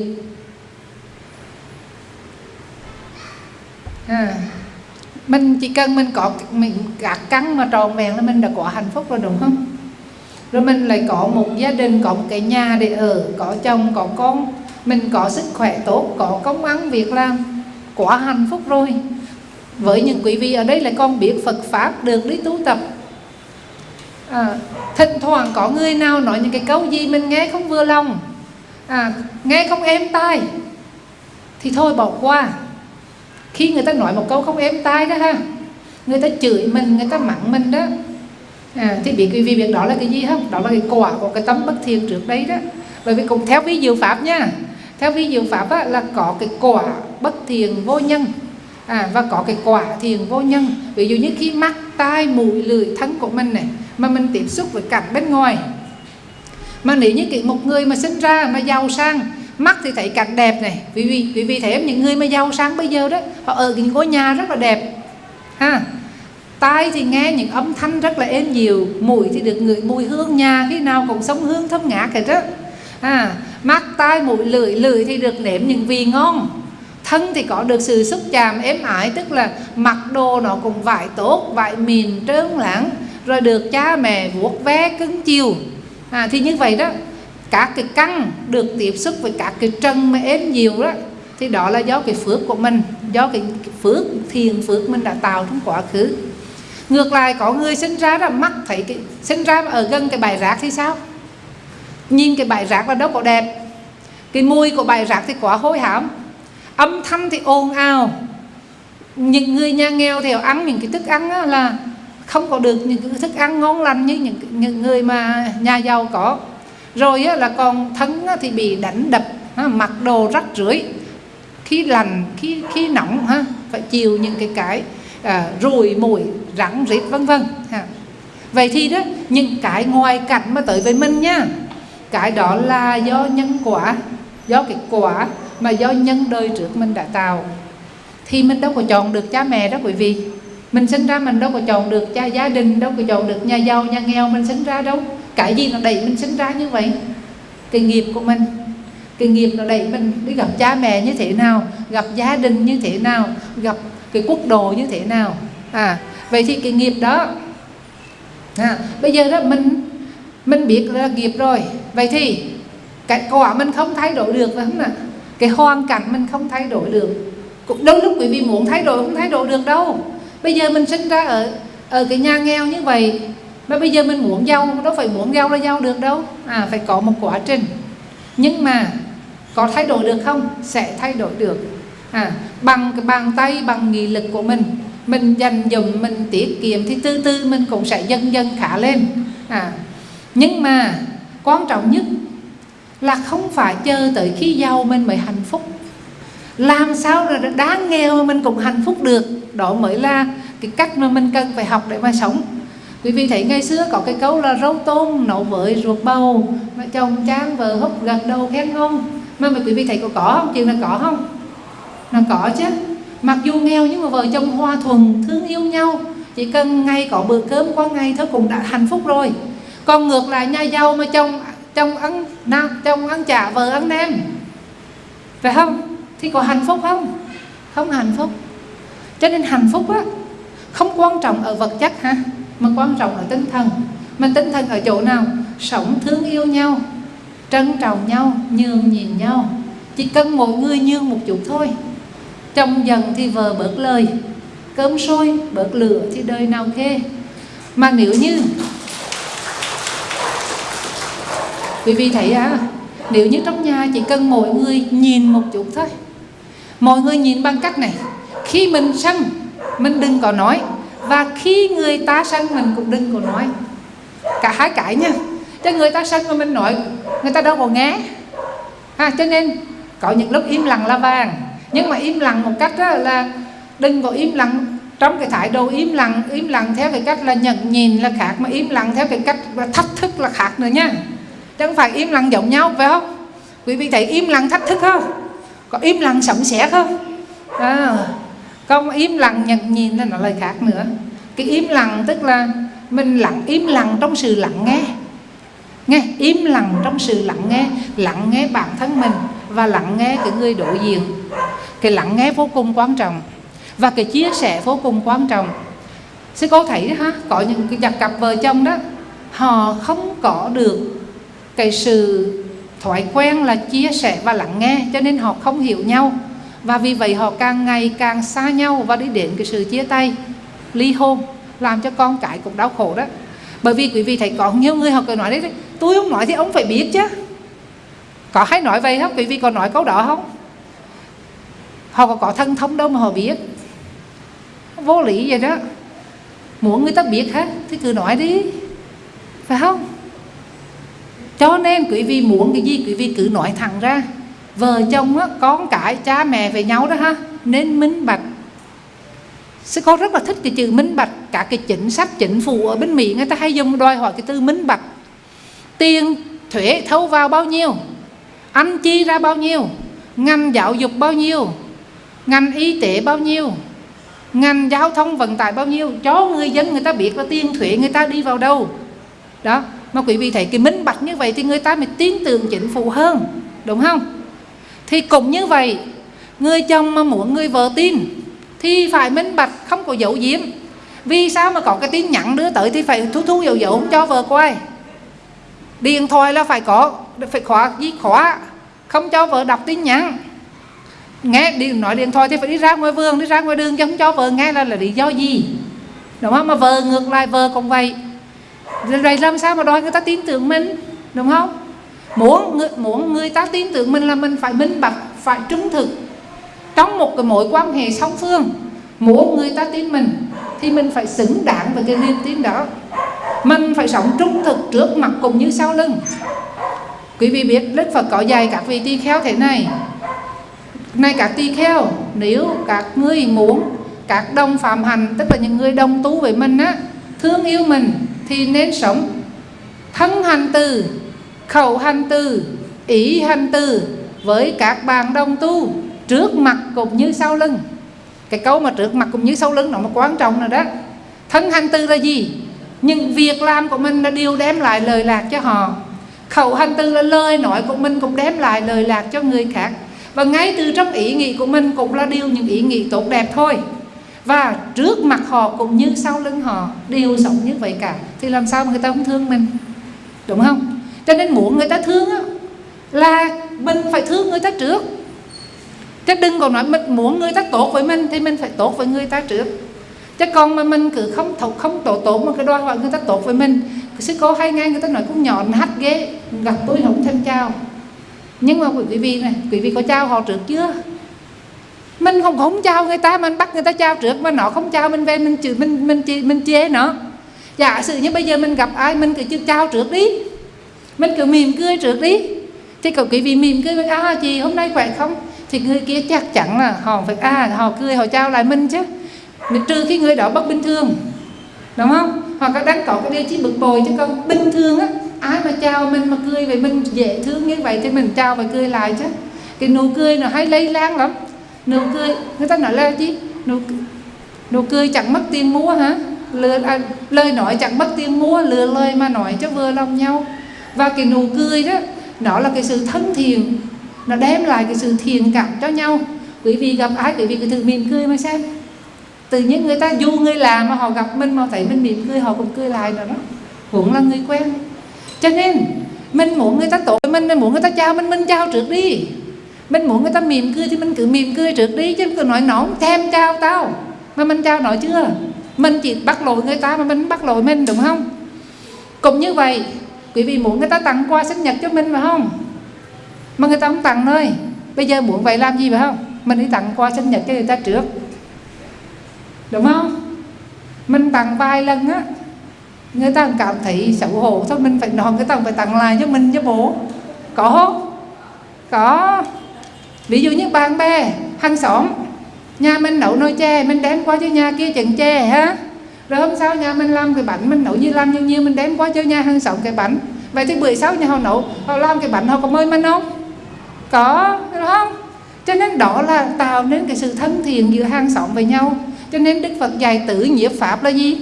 Speaker 1: À, mình chỉ cần mình có mình gạt cắn mà tròn vẹn là mình đã có hạnh phúc rồi đúng không? Rồi mình lại có một gia đình có một cái nhà để ở có chồng có con mình có sức khỏe tốt có công ăn việc làm. Quá hạnh phúc rồi. Với những quý vị ở đây là con biết Phật pháp được đi tu tập. À, thỉnh thoảng có người nào nói những cái câu gì mình nghe không vừa lòng à, nghe không êm tai thì thôi bỏ qua. Khi người ta nói một câu không êm tai đó ha người ta chửi mình người ta mắng mình đó. À, thì biết quý vị biết đó là cái gì không? Đó là cái quả của cái tấm bất thiện trước đây đó. Bởi vì cũng theo ví dụ pháp nha theo ví dụ pháp á, là có cái quả bất thiền vô nhân. À, và có cái quả thiền vô nhân. Ví dụ như khi mắt tai mũi lưỡi thân của mình này mà mình tiếp xúc với cảnh bên ngoài. Mà nếu như cái một người mà sinh ra mà giàu sang mắt thì thấy cảnh đẹp này. Vì vì vì, vì thế những người mà giàu sang bây giờ đó họ ở những ngôi nhà rất là đẹp. Ha? Tai thì nghe những âm thanh rất là êm dịu mũi thì được ngửi mùi hương nhà khi nào cũng sống hương thơm ngát hết đó à, mắt tai mũi lưỡi. Lưỡi thì được nếm những vị ngon. Thân thì có được sự xúc chạm êm ái tức là mặc đồ nó cũng vải tốt vải mìn trơn lãng rồi được cha mẹ vuốt ve cứng chiều. À, thì như vậy đó các cái căn được tiếp xúc với các cái trần mà êm nhiều đó thì đó là do cái phước của mình do cái phước thiền phước mình đã tạo trong quá khứ. Ngược lại có người sinh ra là mắt thấy cái sinh ra ở gần cái bài rác thì sao? Nhìn cái bãi rác là đâu có đẹp. Cái mùi của bãi rác thì quá hôi hám. Âm thanh thì ồn ào. Những người nhà nghèo thì ăn những cái thức ăn là không có được những cái thức ăn ngon lành như những, những người mà nhà giàu có. Rồi là còn thân thì bị đánh đập mặc đồ rách rưởi. Khi lành khi khi nóng ha phải chịu những cái cái à, ruồi mùi rắn rít vân vân ha. vậy thì đó những cái ngoài cảnh mà tới với mình nha cái đó là do nhân quả do cái quả mà do nhân đời trước mình đã tạo. Thì mình đâu có chọn được cha mẹ đó quý vị. Mình sinh ra mình đâu có chọn được cha gia đình đâu có chọn được nhà giàu nhà nghèo mình sinh ra đâu. Cái gì nó đẩy mình sinh ra như vậy? Cái nghiệp của mình. Cái nghiệp nó đẩy mình đi gặp cha mẹ như thế nào gặp gia đình như thế nào gặp cái quốc độ như thế nào. À vậy thì cái nghiệp đó à, bây giờ đó mình mình biết là nghiệp rồi. Vậy thì cái quả mình không thay đổi được phải không nào? Cái hoàn cảnh mình không thay đổi được. Cũng đôi lúc quý vị muốn thay đổi không thay đổi được đâu. Bây giờ mình sinh ra ở ở cái nhà nghèo như vậy, mà bây giờ mình muốn giàu, đâu phải muốn giàu là giàu được đâu. À phải có một quá trình. Nhưng mà có thay đổi được không? Sẽ thay đổi được. À bằng cái bàn tay, bằng nghị lực của mình mình dành dụm, mình tiết kiệm thì từ từ mình cũng sẽ dần dần khả lên. À nhưng mà quan trọng nhất là không phải chờ tới khi giàu mình mới hạnh phúc. Làm sao là đáng nghèo mà mình cũng hạnh phúc được, đó mới là cái cách mà mình cần phải học để mà sống. Quý vị thấy ngày xưa có cái câu là rau tôm nấu với ruột bầu, mà chồng chán vợ hút gần đầu khen ngon mà quý vị thấy có có không? Chuyện là có không? Là có chứ. Mặc dù nghèo nhưng mà vợ chồng hòa thuận, thương yêu nhau. Chỉ cần ngày có bữa cơm qua ngày thôi cũng đã hạnh phúc rồi còn ngược lại nhà giàu mà chồng chồng ăn nào chồng ăn chả vợ ăn nem phải không? Thì có hạnh phúc không? Không hạnh phúc. Cho nên hạnh phúc á, không quan trọng ở vật chất ha, mà quan trọng ở tinh thần. Mà tinh thần ở chỗ nào? Sống thương yêu nhau, trân trọng nhau, nhường nhịn nhau. Chỉ cần mỗi người nhường một chút thôi. Chồng dần thì vợ bớt lời, cơm sôi, bớt lửa thì đời nào khê mà nếu như quý vị thấy à nếu như trong nhà chỉ cần mỗi người nhìn một chút thôi mọi người nhìn bằng cách này khi mình sân mình đừng có nói và khi người ta sân mình cũng đừng có nói. Cả hai cái nha cho người ta sân mà mình nói người ta đâu có nghe. À, cho nên có những lúc im lặng là vàng nhưng mà im lặng một cách đó là đừng có im lặng trong cái thái độ im lặng im lặng theo cái cách là nhận nhìn là khác mà im lặng theo cái cách là thách thức là khác nữa nha chứ không phải im lặng giống nhau phải không? Quý vị thấy im lặng thách thức không? Có im lặng sẫm sẻ không? À, không im lặng nhận nhìn là lời khác nữa. Cái im lặng tức là mình lặng im lặng trong sự lặng nghe. Nghe im lặng trong sự lặng nghe lặng nghe bản thân mình và lặng nghe cái người đối diện. Cái lặng nghe vô cùng quan trọng và cái chia sẻ vô cùng quan trọng. Sư cô thấy ha có những cái cặp vợ chồng đó họ không có được cái sự thói quen là chia sẻ và lắng nghe cho nên họ không hiểu nhau. Và vì vậy họ càng ngày càng xa nhau và đi đến cái sự chia tay ly hôn làm cho con cái cũng đau khổ đó. Bởi vì quý vị thấy có nhiều người họ cười nói đấy tôi không nói thì ông phải biết chứ. Có hay nói vậy không? Quý vị còn nói câu đó không? Họ có, có thân thông đâu mà họ biết. Vô lý vậy đó. Muốn người ta biết hết thì cứ nói đi. Phải không? Cho nên quý vị muốn cái gì quý vị cứ nói thẳng ra. Vợ chồng á, con cái cha mẹ về nhau đó ha nên minh bạch. Sư con rất là thích cái chữ minh bạch. Cả cái chính sách chính phủ ở bên Mỹ Người ta hay dùng đòi hỏi cái từ minh bạch. Tiền thuế thâu vào bao nhiêu? Anh chi ra bao nhiêu? Ngành giáo dục bao nhiêu? Ngành y tế bao nhiêu? Ngành giao thông vận tải bao nhiêu? Cho người dân người ta biết là tiền thuế người ta đi vào đâu. Đó mà quý vị thấy cái minh bạch như vậy thì người ta mới tin tưởng chính phủ hơn, đúng không? Thì cũng như vậy, người chồng mà muốn người vợ tin thì phải minh bạch, không có dấu diếm vì sao mà có cái tin nhắn đưa tới thì phải thu thu dấu dấu không cho vợ coi. điện thoại là phải có, phải khóa gì khóa, không cho vợ đọc tin nhắn. Nghe đi nói điện thoại thì phải đi ra ngoài vườn, đi ra ngoài đường chứ không cho vợ nghe là là lý do gì? Đúng không? Mà vợ ngược lại, vợ cũng vậy rồi làm sao mà đòi người ta tin tưởng mình đúng không? Muốn người, muốn người ta tin tưởng mình là mình phải minh bạch phải trung thực. Trong một cái mối quan hệ song phương muốn người ta tin mình thì mình phải xứng đáng với cái niềm tin đó. Mình phải sống trung thực trước mặt cũng như sau lưng. Quý vị biết đức phật có dạy các vị tỳ kheo thế này. Này các tỳ kheo nếu các ngươi muốn các đồng phạm hành tức là những người đồng tu với mình á thương yêu mình thì nên sống. Thân hành từ, khẩu hành từ, ý hành từ với các bạn đồng tu trước mặt cũng như sau lưng. Cái câu mà trước mặt cũng như sau lưng nó mà quan trọng rồi đó. Thân hành từ là gì? Nhưng việc làm của mình là điều đem lại lời lạc cho họ. Khẩu hành từ là lời nói của mình cũng đem lại lời lạc cho người khác. Và ngay từ trong ý nghĩ của mình cũng là điều những ý nghĩ tốt đẹp thôi và trước mặt họ cũng như sau lưng họ đều sống như vậy cả. Thì làm sao mà người ta không thương mình? Đúng không? Cho nên muốn người ta thương á, là mình phải thương người ta trước. Chứ đừng còn nói mình muốn người ta tốt với mình thì mình phải tốt với người ta trước. Chứ còn mà mình cứ không thục không tổ tốt mà cái đòi hỏi người ta tốt với mình sư cô hay nghe người ta nói cũng nhọn hắt ghế gặp tôi không thèm chào. Nhưng mà quý vị này quý vị có chào họ trước chưa? Mình không không chào người ta, mình bắt người ta chào trước, mà nó không chào mình về, mình chữ mình mình chê mình chê nó. Giả sử như bây giờ mình gặp ai, mình cứ chưa chào trước đi. Mình cứ mỉm cười trước đi. Thì cậu quý vị mỉm cười với à chị hôm nay khỏe không? Thì người kia chắc chắn là họ phải à họ cười, họ chào lại mình chứ. Trừ khi người đó bất bình thường. Đúng không? Hoặc là đang có cái điều chi bực bội chứ còn bình thường á. Ai mà chào mình mà cười vậy, mình dễ thương như vậy thì mình chào và cười lại chứ. Cái nụ cười nó hay lây lan lắm nụ cười. Người ta nói là gì nụ nụ cười chẳng mất tiền mua hả? Lời à, lời nói chẳng mất tiền mua lừa lời mà nói cho vừa lòng nhau. Và cái nụ cười đó nó là cái sự thân thiện. Nó đem lại cái sự thiện cảm cho nhau. Quý vị gặp ai quý vị cứ thử mỉm cười mà xem. Tự nhiên người ta dù người làm mà họ gặp mình mà thấy mình mỉm cười họ cũng cười lại rồi đó. Cũng là người quen. Cho nên mình muốn người ta tốt mình mình muốn người ta chào mình mình chào trước đi mình muốn người ta mỉm cười thì mình cứ mỉm cười trước đi, chứ cứ nói nó thèm chào tao. Mà mình chào nói chưa? Mình chỉ bắt lỗi người ta mà mình bắt lỗi mình, đúng không? Cũng như vậy, quý vị muốn người ta tặng quà sinh nhật cho mình phải không? Mà người ta không tặng nơi. bây giờ muốn vậy làm gì phải không? Mình đi tặng quà sinh nhật cho người ta trước. Đúng không? Mình tặng vài lần á, người ta cảm thấy xấu hổ, thôi mình phải nói, người ta phải tặng lại cho mình cho bố. Có không? Có ví dụ như bạn bè, hàng xóm, nhà mình nấu nồi chè, mình đem qua cho nhà kia chừng chè ha. Rồi hôm sau nhà mình làm cái bánh, mình nấu như làm như nhiêu mình đem qua cho nhà hàng xóm cái bánh. Vậy thì bữa sau nhà họ nấu, họ làm cái bánh họ có mời mình không? Có đúng không? Cho nên đó là tạo nên cái sự thân thiện giữa hàng xóm với nhau. Cho nên đức phật dạy tử nhiếp pháp là gì?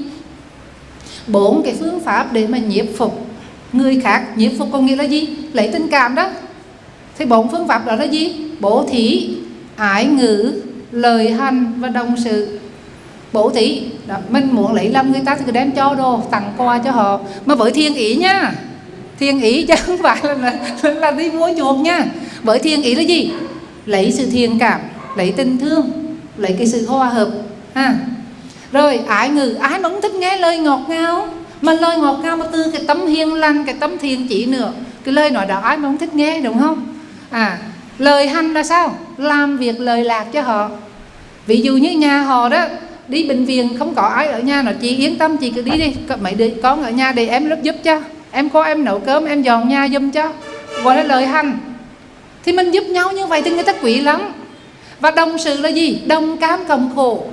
Speaker 1: Bốn cái phương pháp để mà nhiếp phục người khác. Nhiếp phục có nghĩa là gì? Lấy tình cảm đó. Thì bốn phương pháp đó là gì? Bố thí ái ngữ lời hành và đồng sự. Bố thí đó, mình muốn lấy lòng người ta thì cứ đem cho đồ tặng quà cho họ. Mà với thiên ý nha thiên ý chứ không phải là, là, là đi mua chuộc nha. Với thiên ý là gì? Lấy sự thiện cảm lấy tình thương lấy cái sự hòa hợp ha. Rồi ái ngữ ái mà cũng thích nghe lời ngọt ngào. Mà lời ngọt ngào mà từ cái tấm hiền lành cái tấm thiện chỉ nữa. Cái lời nói đó ai mà không thích nghe đúng không? À lời hành là sao? Làm việc lời lạc cho họ. Ví dụ như nhà họ đó, đi bệnh viện không có ai ở nhà nó chị yên tâm, chị cứ đi đi. Mấy đứa con ở nhà để em lớp giúp cho. Em có em nấu cơm, em dọn nhà giùm cho. Gọi là lời hành thì mình giúp nhau như vậy thì người ta quý lắm. Và đồng sự là gì? Đồng cam cộng khổ.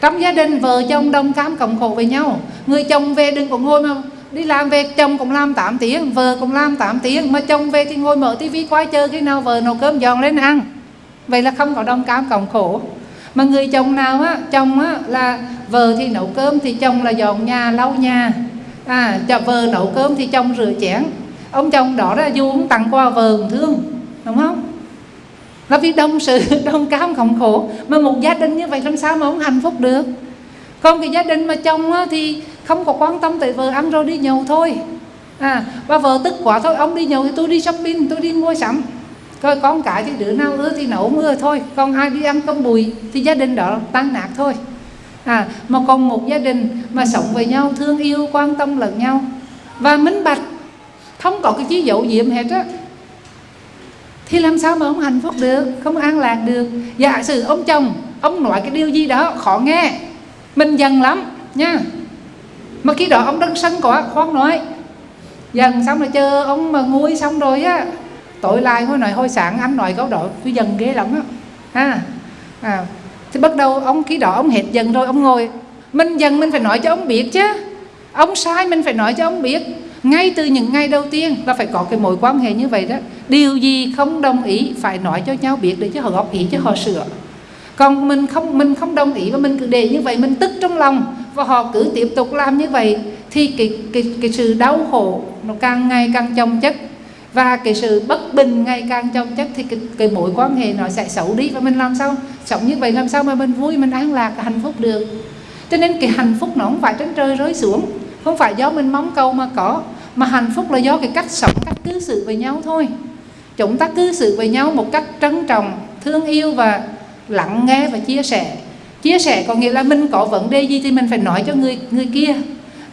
Speaker 1: Trong gia đình vợ chồng đồng cam cộng khổ với nhau. Người chồng về đừng có ngồi mà đi làm về chồng cũng làm 8 tiếng vợ cũng làm 8 tiếng. Mà chồng về thì ngồi mở tivi quay chơi khi nào vợ nấu cơm giòn lên ăn. Vậy là không có đồng cam cộng khổ. Mà người chồng nào á chồng á là vợ thì nấu cơm thì chồng là dọn nhà lau nhà. À cho vợ nấu cơm thì chồng rửa chén. Ông chồng đó là dù cũng tặng quà vợ cũng thương đúng không? Là vì đồng sự đồng cam cộng khổ. Mà một gia đình như vậy làm sao mà ông hạnh phúc được? Còn cái gia đình mà chồng á, thì không có quan tâm tới vợ ăn rồi đi nhậu thôi. À và vợ tức quá thôi, ông đi nhậu thì tôi đi shopping, tôi đi mua sắm. Coi con cái thì đứa nào ưa thì nấu mưa thôi, còn ai đi ăn cơm bùi thì gia đình đó tan nát thôi. À mà còn một gia đình mà sống với nhau, thương yêu, quan tâm lẫn nhau và minh bạch, không có cái chí dậu diệm hết á, thì làm sao mà ông hạnh phúc được, không an lạc được? Giả sử ông chồng, ông nói cái điều gì đó khó nghe, mình dần lắm nha mà khi đó ông đang sân có khoan nói. Dần xong rồi chờ ông mà nguôi xong rồi á tội lại hồi nói hồi sáng anh nói câu đó tôi dần ghê lắm á. Ha. À, thì bắt đầu ông khi đó ông hết dần rồi ông ngồi mình dần mình phải nói cho ông biết chứ. Ông sai mình phải nói cho ông biết. Ngay từ những ngày đầu tiên là phải có cái mối quan hệ như vậy đó. Điều gì không đồng ý phải nói cho nhau biết để cho họ góp ý cho họ sửa còn mình không mình không đồng ý và mình cứ để như vậy mình tức trong lòng và họ cứ tiếp tục làm như vậy thì cái cái cái sự đau khổ nó càng ngày càng chồng chất và cái sự bất bình ngày càng chồng chất thì cái, cái mối quan hệ nó sẽ xấu đi và mình làm sao sống như vậy làm sao mà mình vui mình an lạc hạnh phúc được. Cho nên cái hạnh phúc nó không phải trên trời rơi xuống không phải do mình mong cầu mà có mà hạnh phúc là do cái cách sống cách cư xử với nhau thôi. Chúng ta cư xử với nhau một cách trân trọng thương yêu và lắng nghe và chia sẻ. Chia sẻ có nghĩa là mình có vấn đề gì thì mình phải nói cho người người kia.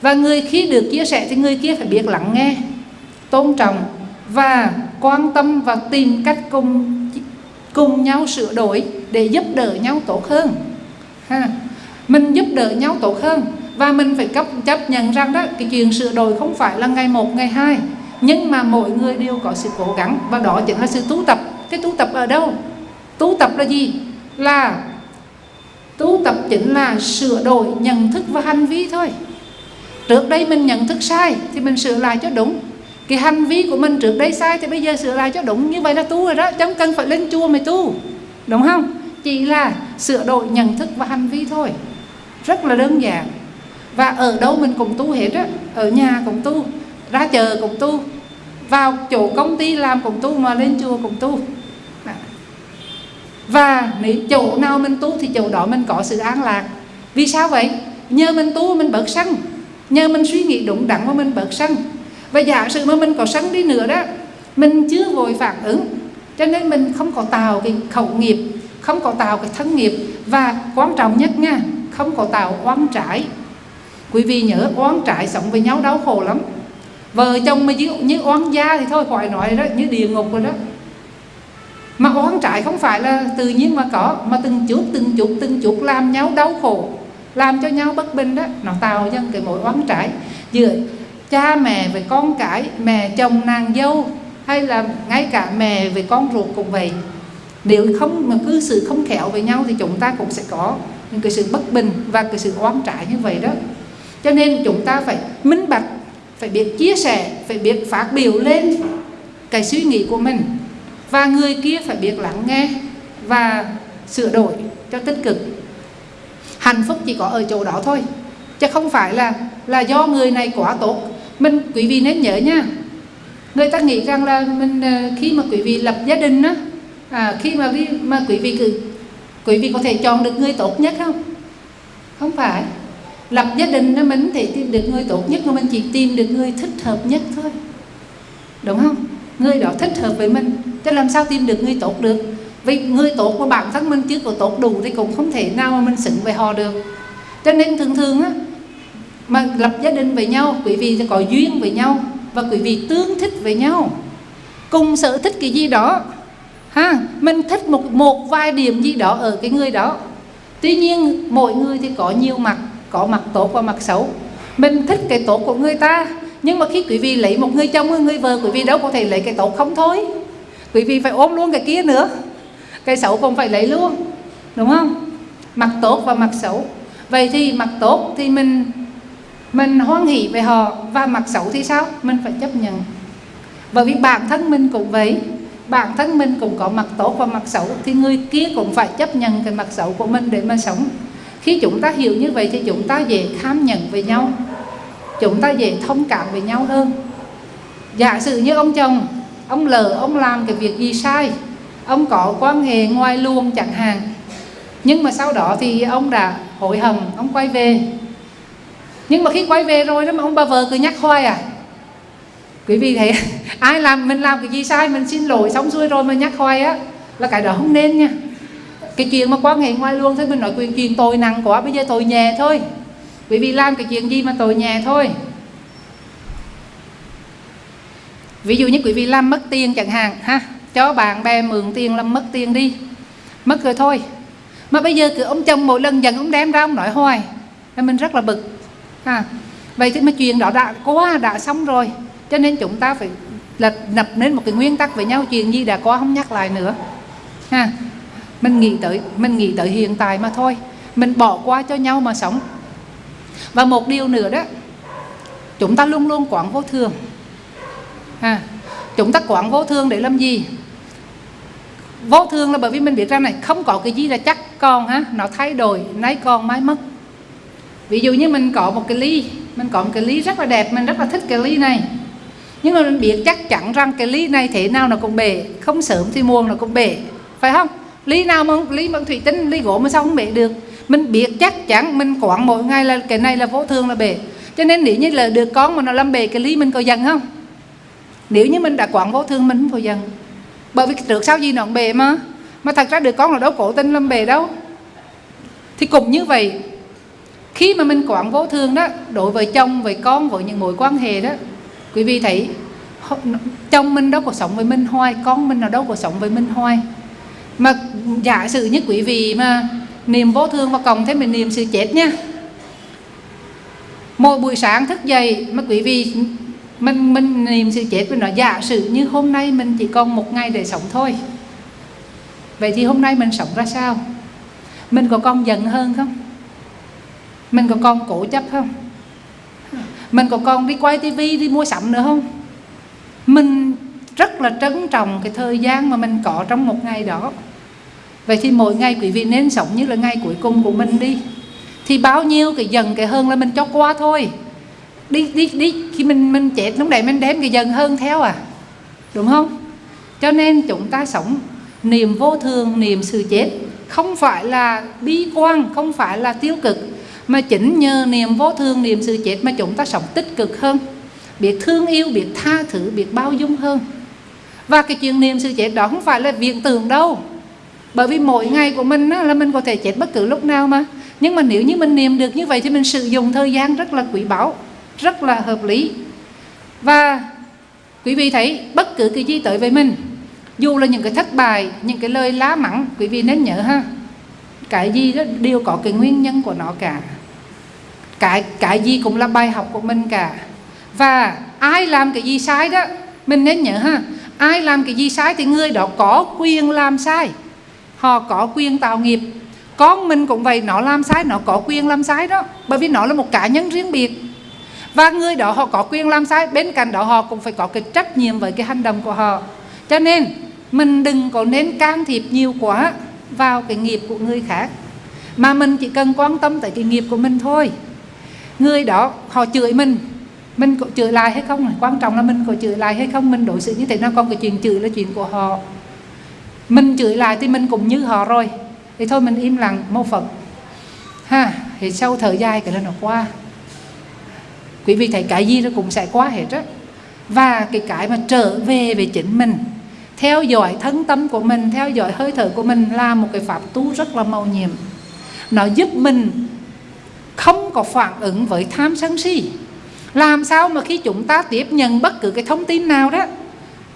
Speaker 1: Và người khi được chia sẻ thì người kia phải biết lắng nghe, tôn trọng và quan tâm và tìm cách cùng cùng nhau sửa đổi để giúp đỡ nhau tốt hơn. Ha. Mình giúp đỡ nhau tốt hơn và mình phải cấp, chấp nhận rằng đó, cái chuyện sửa đổi không phải là ngày một, ngày hai. Nhưng mà mỗi người đều có sự cố gắng và đó chính là sự tu tập. Cái tu tập ở đâu? Tu tập là gì? Là tu tập chính là sửa đổi nhận thức và hành vi thôi. Trước đây mình nhận thức sai thì mình sửa lại cho đúng. Cái hành vi của mình trước đây sai thì bây giờ sửa lại cho đúng. Như vậy là tu rồi đó chẳng cần phải lên chùa mới tu. Đúng không? Chỉ là sửa đổi nhận thức và hành vi thôi. Rất là đơn giản. Và ở đâu mình cũng tu hết á. Ở nhà cũng tu, ra chợ cũng tu, vào chỗ công ty làm cũng tu mà lên chùa cũng tu và nếu chỗ nào mình tu thì chỗ đó mình có sự an lạc. Vì sao vậy? Nhờ mình tu mình bớt sân nhờ mình suy nghĩ đúng đắn mà mình bớt sân và giả sử mà mình có sân đi nữa đó mình chưa vội phản ứng. Cho nên mình không có tạo cái khẩu nghiệp không có tạo cái thân nghiệp. Và quan trọng nhất nha không có tạo oán trải quý vị nhớ oán trải sống với nhau đau khổ lắm. Vợ chồng mà như, như oán gia thì thôi khỏi nói đó như địa ngục rồi đó mà oán trại không phải là tự nhiên mà có, mà từng chút từng chút từng chút làm nhau đau khổ, làm cho nhau bất bình đó. Nó tạo ra cái mối oán trại giữa cha mẹ với con cái, mẹ chồng nàng dâu, hay là ngay cả mẹ với con ruột cũng vậy. Nếu không, mà cư xử không khéo với nhau thì chúng ta cũng sẽ có những cái sự bất bình và cái sự oán trại như vậy đó. Cho nên chúng ta phải minh bạch, phải biết chia sẻ, phải biết phát biểu lên cái suy nghĩ của mình và người kia phải biết lắng nghe và sửa đổi cho tích cực. Hạnh phúc chỉ có ở chỗ đó thôi chứ không phải là là do người này quá tốt. Mình quý vị nên nhớ nha người ta nghĩ rằng là mình ờ, khi mà quý vị lập gia đình á à, khi mà đi mà quý vị cứ quý vị có thể chọn được người tốt nhất không? Không phải. Lập gia đình đó mình thể tìm được người tốt nhất mà mình chỉ tìm được người thích hợp nhất thôi. Đúng không? Người đó thích hợp với mình chứ làm sao tìm được người tốt được? Vì người tốt của bản thân mình chưa có tốt đủ thì cũng không thể nào mà mình xứng với họ được. Cho nên thường thường á, mà lập gia đình với nhau, quý vị sẽ có duyên với nhau và quý vị tương thích với nhau. Cùng sở thích cái gì đó, ha, mình thích một một vài điểm gì đó ở cái người đó. Tuy nhiên, mỗi người thì có nhiều mặt, có mặt tốt và mặt xấu. Mình thích cái tốt của người ta, nhưng mà khi quý vị lấy một người chồng, người vợ, quý vị đâu có thể lấy cái tốt không thôi quý vị phải ôm luôn cái kia nữa. Cái xấu cũng phải lấy luôn, đúng không? Mặt tốt và mặt xấu. Vậy thì mặt tốt thì mình mình hoan hỷ về họ và mặt xấu thì sao? Mình phải chấp nhận. Bởi vì bản thân mình cũng vậy. Bản thân mình cũng có mặt tốt và mặt xấu thì người kia cũng phải chấp nhận cái mặt xấu của mình để mà sống. Khi chúng ta hiểu như vậy thì chúng ta dễ khám nhận về nhau. Chúng ta dễ thông cảm với nhau hơn. Giả sử như ông chồng ông lỡ ông làm cái việc gì sai? Ông có quan hệ ngoài luồng chẳng hạn. Nhưng mà sau đó thì ông đã hối hận, ông quay về. Nhưng mà khi quay về rồi đó mà ông bà vợ cứ nhắc hoài à. Quý vị thấy ai làm, mình làm cái gì sai, mình xin lỗi xong xuôi rồi mà nhắc hoài á, là cái đó không nên nha. Cái chuyện mà quan hệ ngoài luôn thôi, mình nói quyền chuyện tội nặng quá, bây giờ tội nhẹ thôi. Quý vị làm cái chuyện gì mà tội nhẹ thôi. Ví dụ như quý vị làm mất tiền chẳng hạn, ha, cho bạn bè mượn tiền làm mất tiền đi. Mất rồi thôi. Mà bây giờ cứ ông chồng mỗi lần dần ông đem ra ông nói hoài nên mình rất là bực, ha. Vậy thì mà chuyện đó đã quá đã xong rồi, cho nên chúng ta phải là lập nên một cái nguyên tắc với nhau, chuyện gì đã qua không nhắc lại nữa, ha. Mình nghĩ tới, mình nghĩ tới hiện tại mà thôi. Mình bỏ qua cho nhau mà sống. Và một điều nữa đó, chúng ta luôn luôn quán vô thường ha. Chúng ta quán vô thường để làm gì? Vô thường là bởi vì mình biết rằng này, không có cái gì là chắc, còn ha, nó thay đổi, nay còn mai mất ví dụ như mình có một cái ly, mình có một cái ly rất là đẹp, mình rất là thích cái ly này. Nhưng mà mình biết chắc chắn rằng cái ly này thế nào nó cũng bể, không sớm thì muộn nó cũng bể, phải không? Ly nào mà ly bằng thủy tinh, ly gỗ mà sao không bể được? Mình biết chắc chắn, mình quản mỗi ngày là cái này là vô thường là bể. Cho nên nếu như là được con mà nó làm bể cái ly mình có giận không? Nếu như mình đã quản vô thương mình, không có dần bởi vì trước sau gì nó cũng mà. Mà thật ra được con là đâu cổ tinh làm bề đâu. Thì cũng như vậy, khi mà mình quản vô thương đó, đối với chồng, với con, với những mối quan hệ đó, quý vị thấy chồng mình đâu có sống với mình hoài, con mình nào đâu có sống với mình hoài. Mà giả sử như quý vị mà niềm vô thương và cộng thêm mình niềm sự chết nha. Mỗi buổi sáng thức dậy mà quý vị mình mình niệm sự chết với nó, giả sử như hôm nay mình chỉ còn một ngày để sống thôi. Vậy thì hôm nay mình sống ra sao? Mình có còn giận hơn không? Mình có còn cố chấp không? Mình có còn đi quay tivi đi mua sắm nữa không? Mình rất là trân trọng cái thời gian mà mình có trong một ngày đó. Vậy thì mỗi ngày quý vị nên sống như là ngày cuối cùng của mình đi. Thì bao nhiêu cái dần cái hơn là mình cho qua thôi đi đi đi. Khi mình mình chết lúc đấy mình đem cái dần hơn theo à. Đúng không? Cho nên chúng ta sống niềm vô thường niềm sự chết không phải là bi quan không phải là tiêu cực mà chính nhờ niềm vô thường niềm sự chết mà chúng ta sống tích cực hơn biết thương yêu biết tha thứ biết bao dung hơn. Và cái chuyện niềm sự chết đó không phải là viện tưởng đâu. Bởi vì mỗi ngày của mình á, là mình có thể chết bất cứ lúc nào mà. Nhưng mà nếu như mình niệm được như vậy thì mình sử dụng thời gian rất là quý báu rất là hợp lý. Và quý vị thấy bất cứ cái gì tới với mình, dù là những cái thất bại, những cái lời lá mắng, quý vị nên nhớ ha, cái gì đó đều có cái nguyên nhân của nó cả. Cái cái gì cũng là bài học của mình cả. Và ai làm cái gì sai đó, mình nên nhớ ha, ai làm cái gì sai thì người đó có quyền làm sai. Họ có quyền tạo nghiệp. Con mình cũng vậy, nó làm sai, nó có quyền làm sai đó. Bởi vì nó là một cá nhân riêng biệt và người đó họ có quyền làm sai, bên cạnh đó họ cũng phải có cái trách nhiệm với cái hành động của họ. Cho nên, mình đừng có nên can thiệp nhiều quá vào cái nghiệp của người khác, mà mình chỉ cần quan tâm tới cái nghiệp của mình thôi. Người đó, họ chửi mình mình có chửi lại hay không? Quan trọng là mình có chửi lại hay không? Mình đối xử như thế nào? Còn cái chuyện chửi là chuyện của họ. Mình chửi lại thì mình cũng như họ rồi. Thì thôi, mình im lặng, mâu phật ha, thì sau thời gian cái đó nó qua quý vị thấy cái gì nó cũng sẽ qua hết á. Và cái cái mà trở về về chính mình, theo dõi thân tâm của mình, theo dõi hơi thở của mình là một cái pháp tu rất là màu nhiệm. Nó giúp mình không có phản ứng với tham sân si. Làm sao mà khi chúng ta tiếp nhận bất cứ cái thông tin nào đó,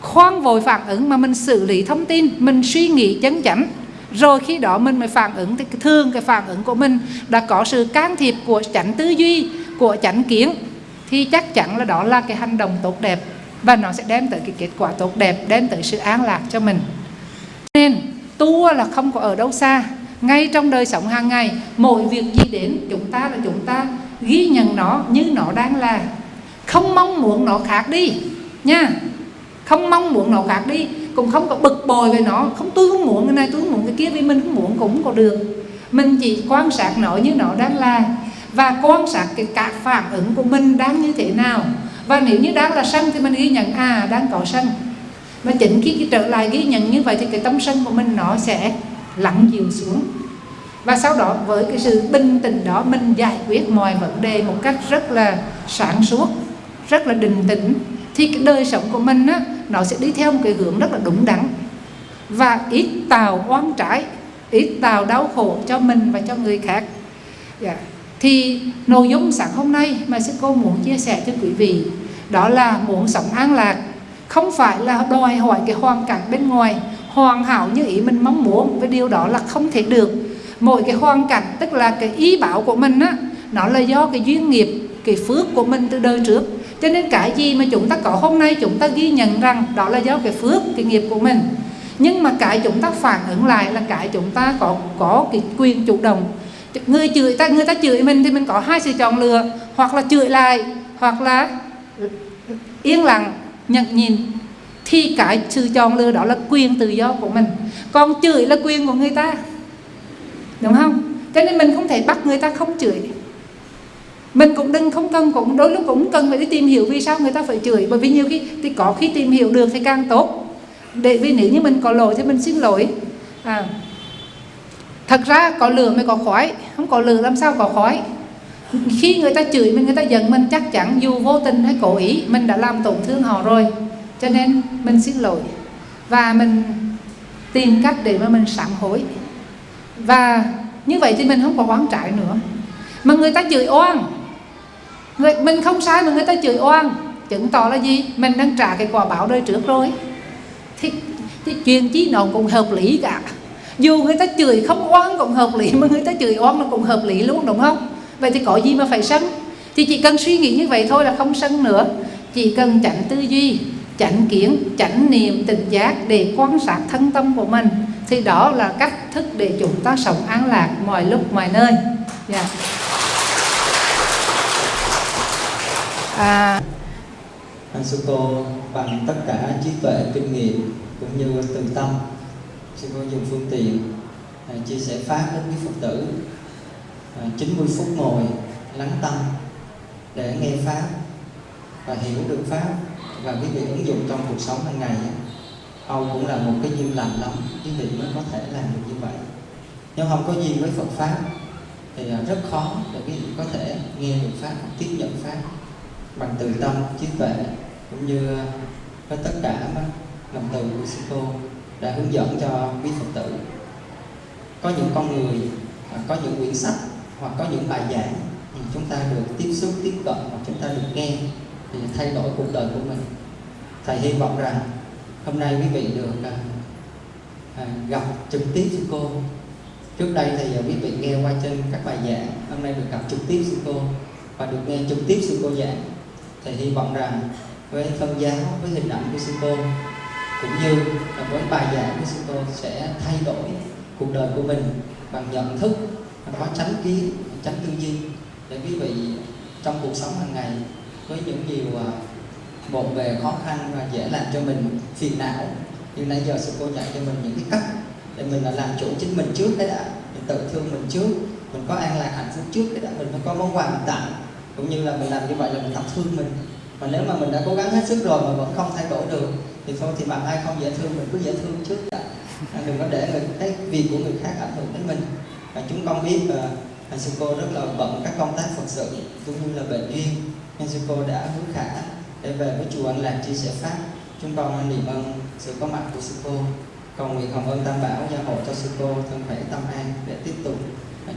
Speaker 1: khoan vội phản ứng mà mình xử lý thông tin, mình suy nghĩ chấn chỉnh rồi khi đó mình mới phản ứng thì thường cái phản ứng của mình đã có sự can thiệp của chánh tư duy, của chánh kiến thì chắc chắn là đó là cái hành động tốt đẹp và nó sẽ đem tới cái kết quả tốt đẹp, đem tới sự an lạc cho mình. Nên tu là không có ở đâu xa. Ngay trong đời sống hàng ngày mỗi việc gì đến, chúng ta là chúng ta ghi nhận nó như nó đang là. Không mong muốn nó khác đi, nha. Không mong muốn nó khác đi, cũng không có bực bội về nó. Không, tôi không muốn cái này, tôi không muốn cái kia vì mình không muốn cũng có được. Mình chỉ quan sát nó như nó đang là và quan sát cái các phản ứng của mình đang như thế nào. Và nếu như đang là sân thì mình ghi nhận à đang có sân mà chính khi cái trở lại ghi nhận như vậy thì cái tâm sân của mình nó sẽ lặng dịu xuống. Và sau đó với cái sự bình tĩnh đó mình giải quyết mọi vấn đề một cách rất là sáng suốt rất là định tĩnh thì cái đời sống của mình á, nó sẽ đi theo một cái hướng rất là đúng đắn. Và ít tạo oan trái ít tạo đau khổ cho mình và cho người khác. Yeah. Thì nội dung sáng hôm nay mà sư cô muốn chia sẻ cho quý vị, đó là muốn sống an lạc. Không phải là đòi hỏi cái hoàn cảnh bên ngoài, hoàn hảo như ý mình mong muốn, với điều đó là không thể được. Mỗi cái hoàn cảnh, tức là cái ý bảo của mình á, nó là do cái duyên nghiệp, cái phước của mình từ đời trước. Cho nên cái gì mà chúng ta có hôm nay, chúng ta ghi nhận rằng đó là do cái phước, cái nghiệp của mình. Nhưng mà cái chúng ta phản ứng lại là cái chúng ta có có cái quyền chủ động người chửi ta người ta chửi mình thì mình có hai sự chọn lựa hoặc là chửi lại hoặc là yên lặng nhận nhìn thì cái sự chọn lựa đó là quyền tự do của mình. Còn chửi là quyền của người ta. Đúng không? Cho nên mình không thể bắt người ta không chửi. Mình cũng đừng không cần cũng đôi lúc cũng cần phải đi tìm hiểu vì sao người ta phải chửi. Bởi vì nhiều khi thì có khi tìm hiểu được thì càng tốt. Để vì nếu như mình có lỗi thì mình xin lỗi. À, thật ra có lửa mới có khói không có lửa làm sao có khói khi người ta chửi mình người ta giận mình chắc chắn dù vô tình hay cố ý mình đã làm tổn thương họ rồi. Cho nên mình xin lỗi. Và mình tìm cách để mà mình sám hối. Và như vậy thì mình không có oán trại nữa. Mà người ta chửi oan. Người, mình không sai mà người ta chửi oan. Chứng tỏ là gì? Mình đang trả cái quả báo đời trước rồi. Thì, thì chuyện chí nó cũng hợp lý cả dù người ta chửi không oan cũng hợp lý, mà người ta chửi oan nó cũng hợp lý luôn, đúng không vậy thì có gì mà phải sân thì chỉ cần suy nghĩ như vậy thôi là không sân nữa chỉ cần tránh tư duy, chánh kiến, chánh niệm, tỉnh giác để quan sát thân tâm của mình, thì đó là cách thức để chúng ta sống an lạc mọi lúc, mọi nơi yeah. Dạ.
Speaker 4: à. anh sư cô bằng tất cả trí tuệ, kinh nghiệm cũng như từ tâm sư cô dùng phương tiện à, chia sẻ pháp đến với phật tử. À, 90 phút ngồi lắng tâm để nghe pháp và hiểu được pháp và quý vị ứng dụng trong cuộc sống hàng ngày Âu cũng là một cái duyên lành lắm quý vị mới có thể làm được như vậy. Nếu không có duyên với Phật pháp thì rất khó để quý vị có thể nghe được pháp tiếp nhận pháp bằng từ tâm trí tuệ cũng như với tất cả lòng từ của sư cô đã hướng dẫn cho quý phật tử. Có những con người à, có những quyển sách hoặc có những bài giảng chúng ta được tiếp xúc tiếp cận hoặc chúng ta được nghe thì thay đổi cuộc đời của mình. Thầy hy vọng rằng hôm nay quý vị được à, à gặp trực tiếp sư cô. Trước đây thì quý vị nghe qua trên các bài giảng hôm nay được gặp trực tiếp sư cô và được nghe trực tiếp sư cô giảng. Thầy hy vọng rằng với phân giáo với hình ảnh của sư cô cũng như là với bài giảng của sư cô sẽ thay đổi cuộc đời của mình bằng nhận thức có tránh kiến tránh tư duy. Để quý vị trong cuộc sống hàng ngày với những điều à, bộn bề khó khăn và dễ làm cho mình phiền não nhưng nãy giờ sư cô dạy cho mình những cái cách để mình là làm chủ chính mình trước cái đã mình tự thương mình trước, mình có an lạc hạnh phúc trước cái đã, mình phải có món quà mình tặng cũng như là mình làm như vậy là mình tập thương mình. Mà nếu mà mình đã cố gắng hết sức rồi mà vẫn không thay đổi được thì thôi thì bằng ai không dễ thương mình cứ dễ thương trước đã. À, đừng có để người cái việc của người khác ảnh hưởng đến mình. Và chúng con biết là uh, sư cô rất là bận các công tác phật sự cũng như là bệnh duyên. Nên sư cô đã hứa khả để về với chùa An Lạc chia sẻ pháp. Chúng con niệm ơn sự có mặt của sư cô. Cầu nguyện hồng ơn tam bảo gia hộ cho sư cô thân khỏe tâm an để tiếp tục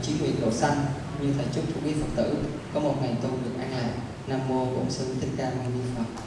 Speaker 4: chí nguyện độ sanh như thầy chúc cho quý phật tử có một ngày tu được an lạc. Nam mô bổn sư thích ca mâu ni phật.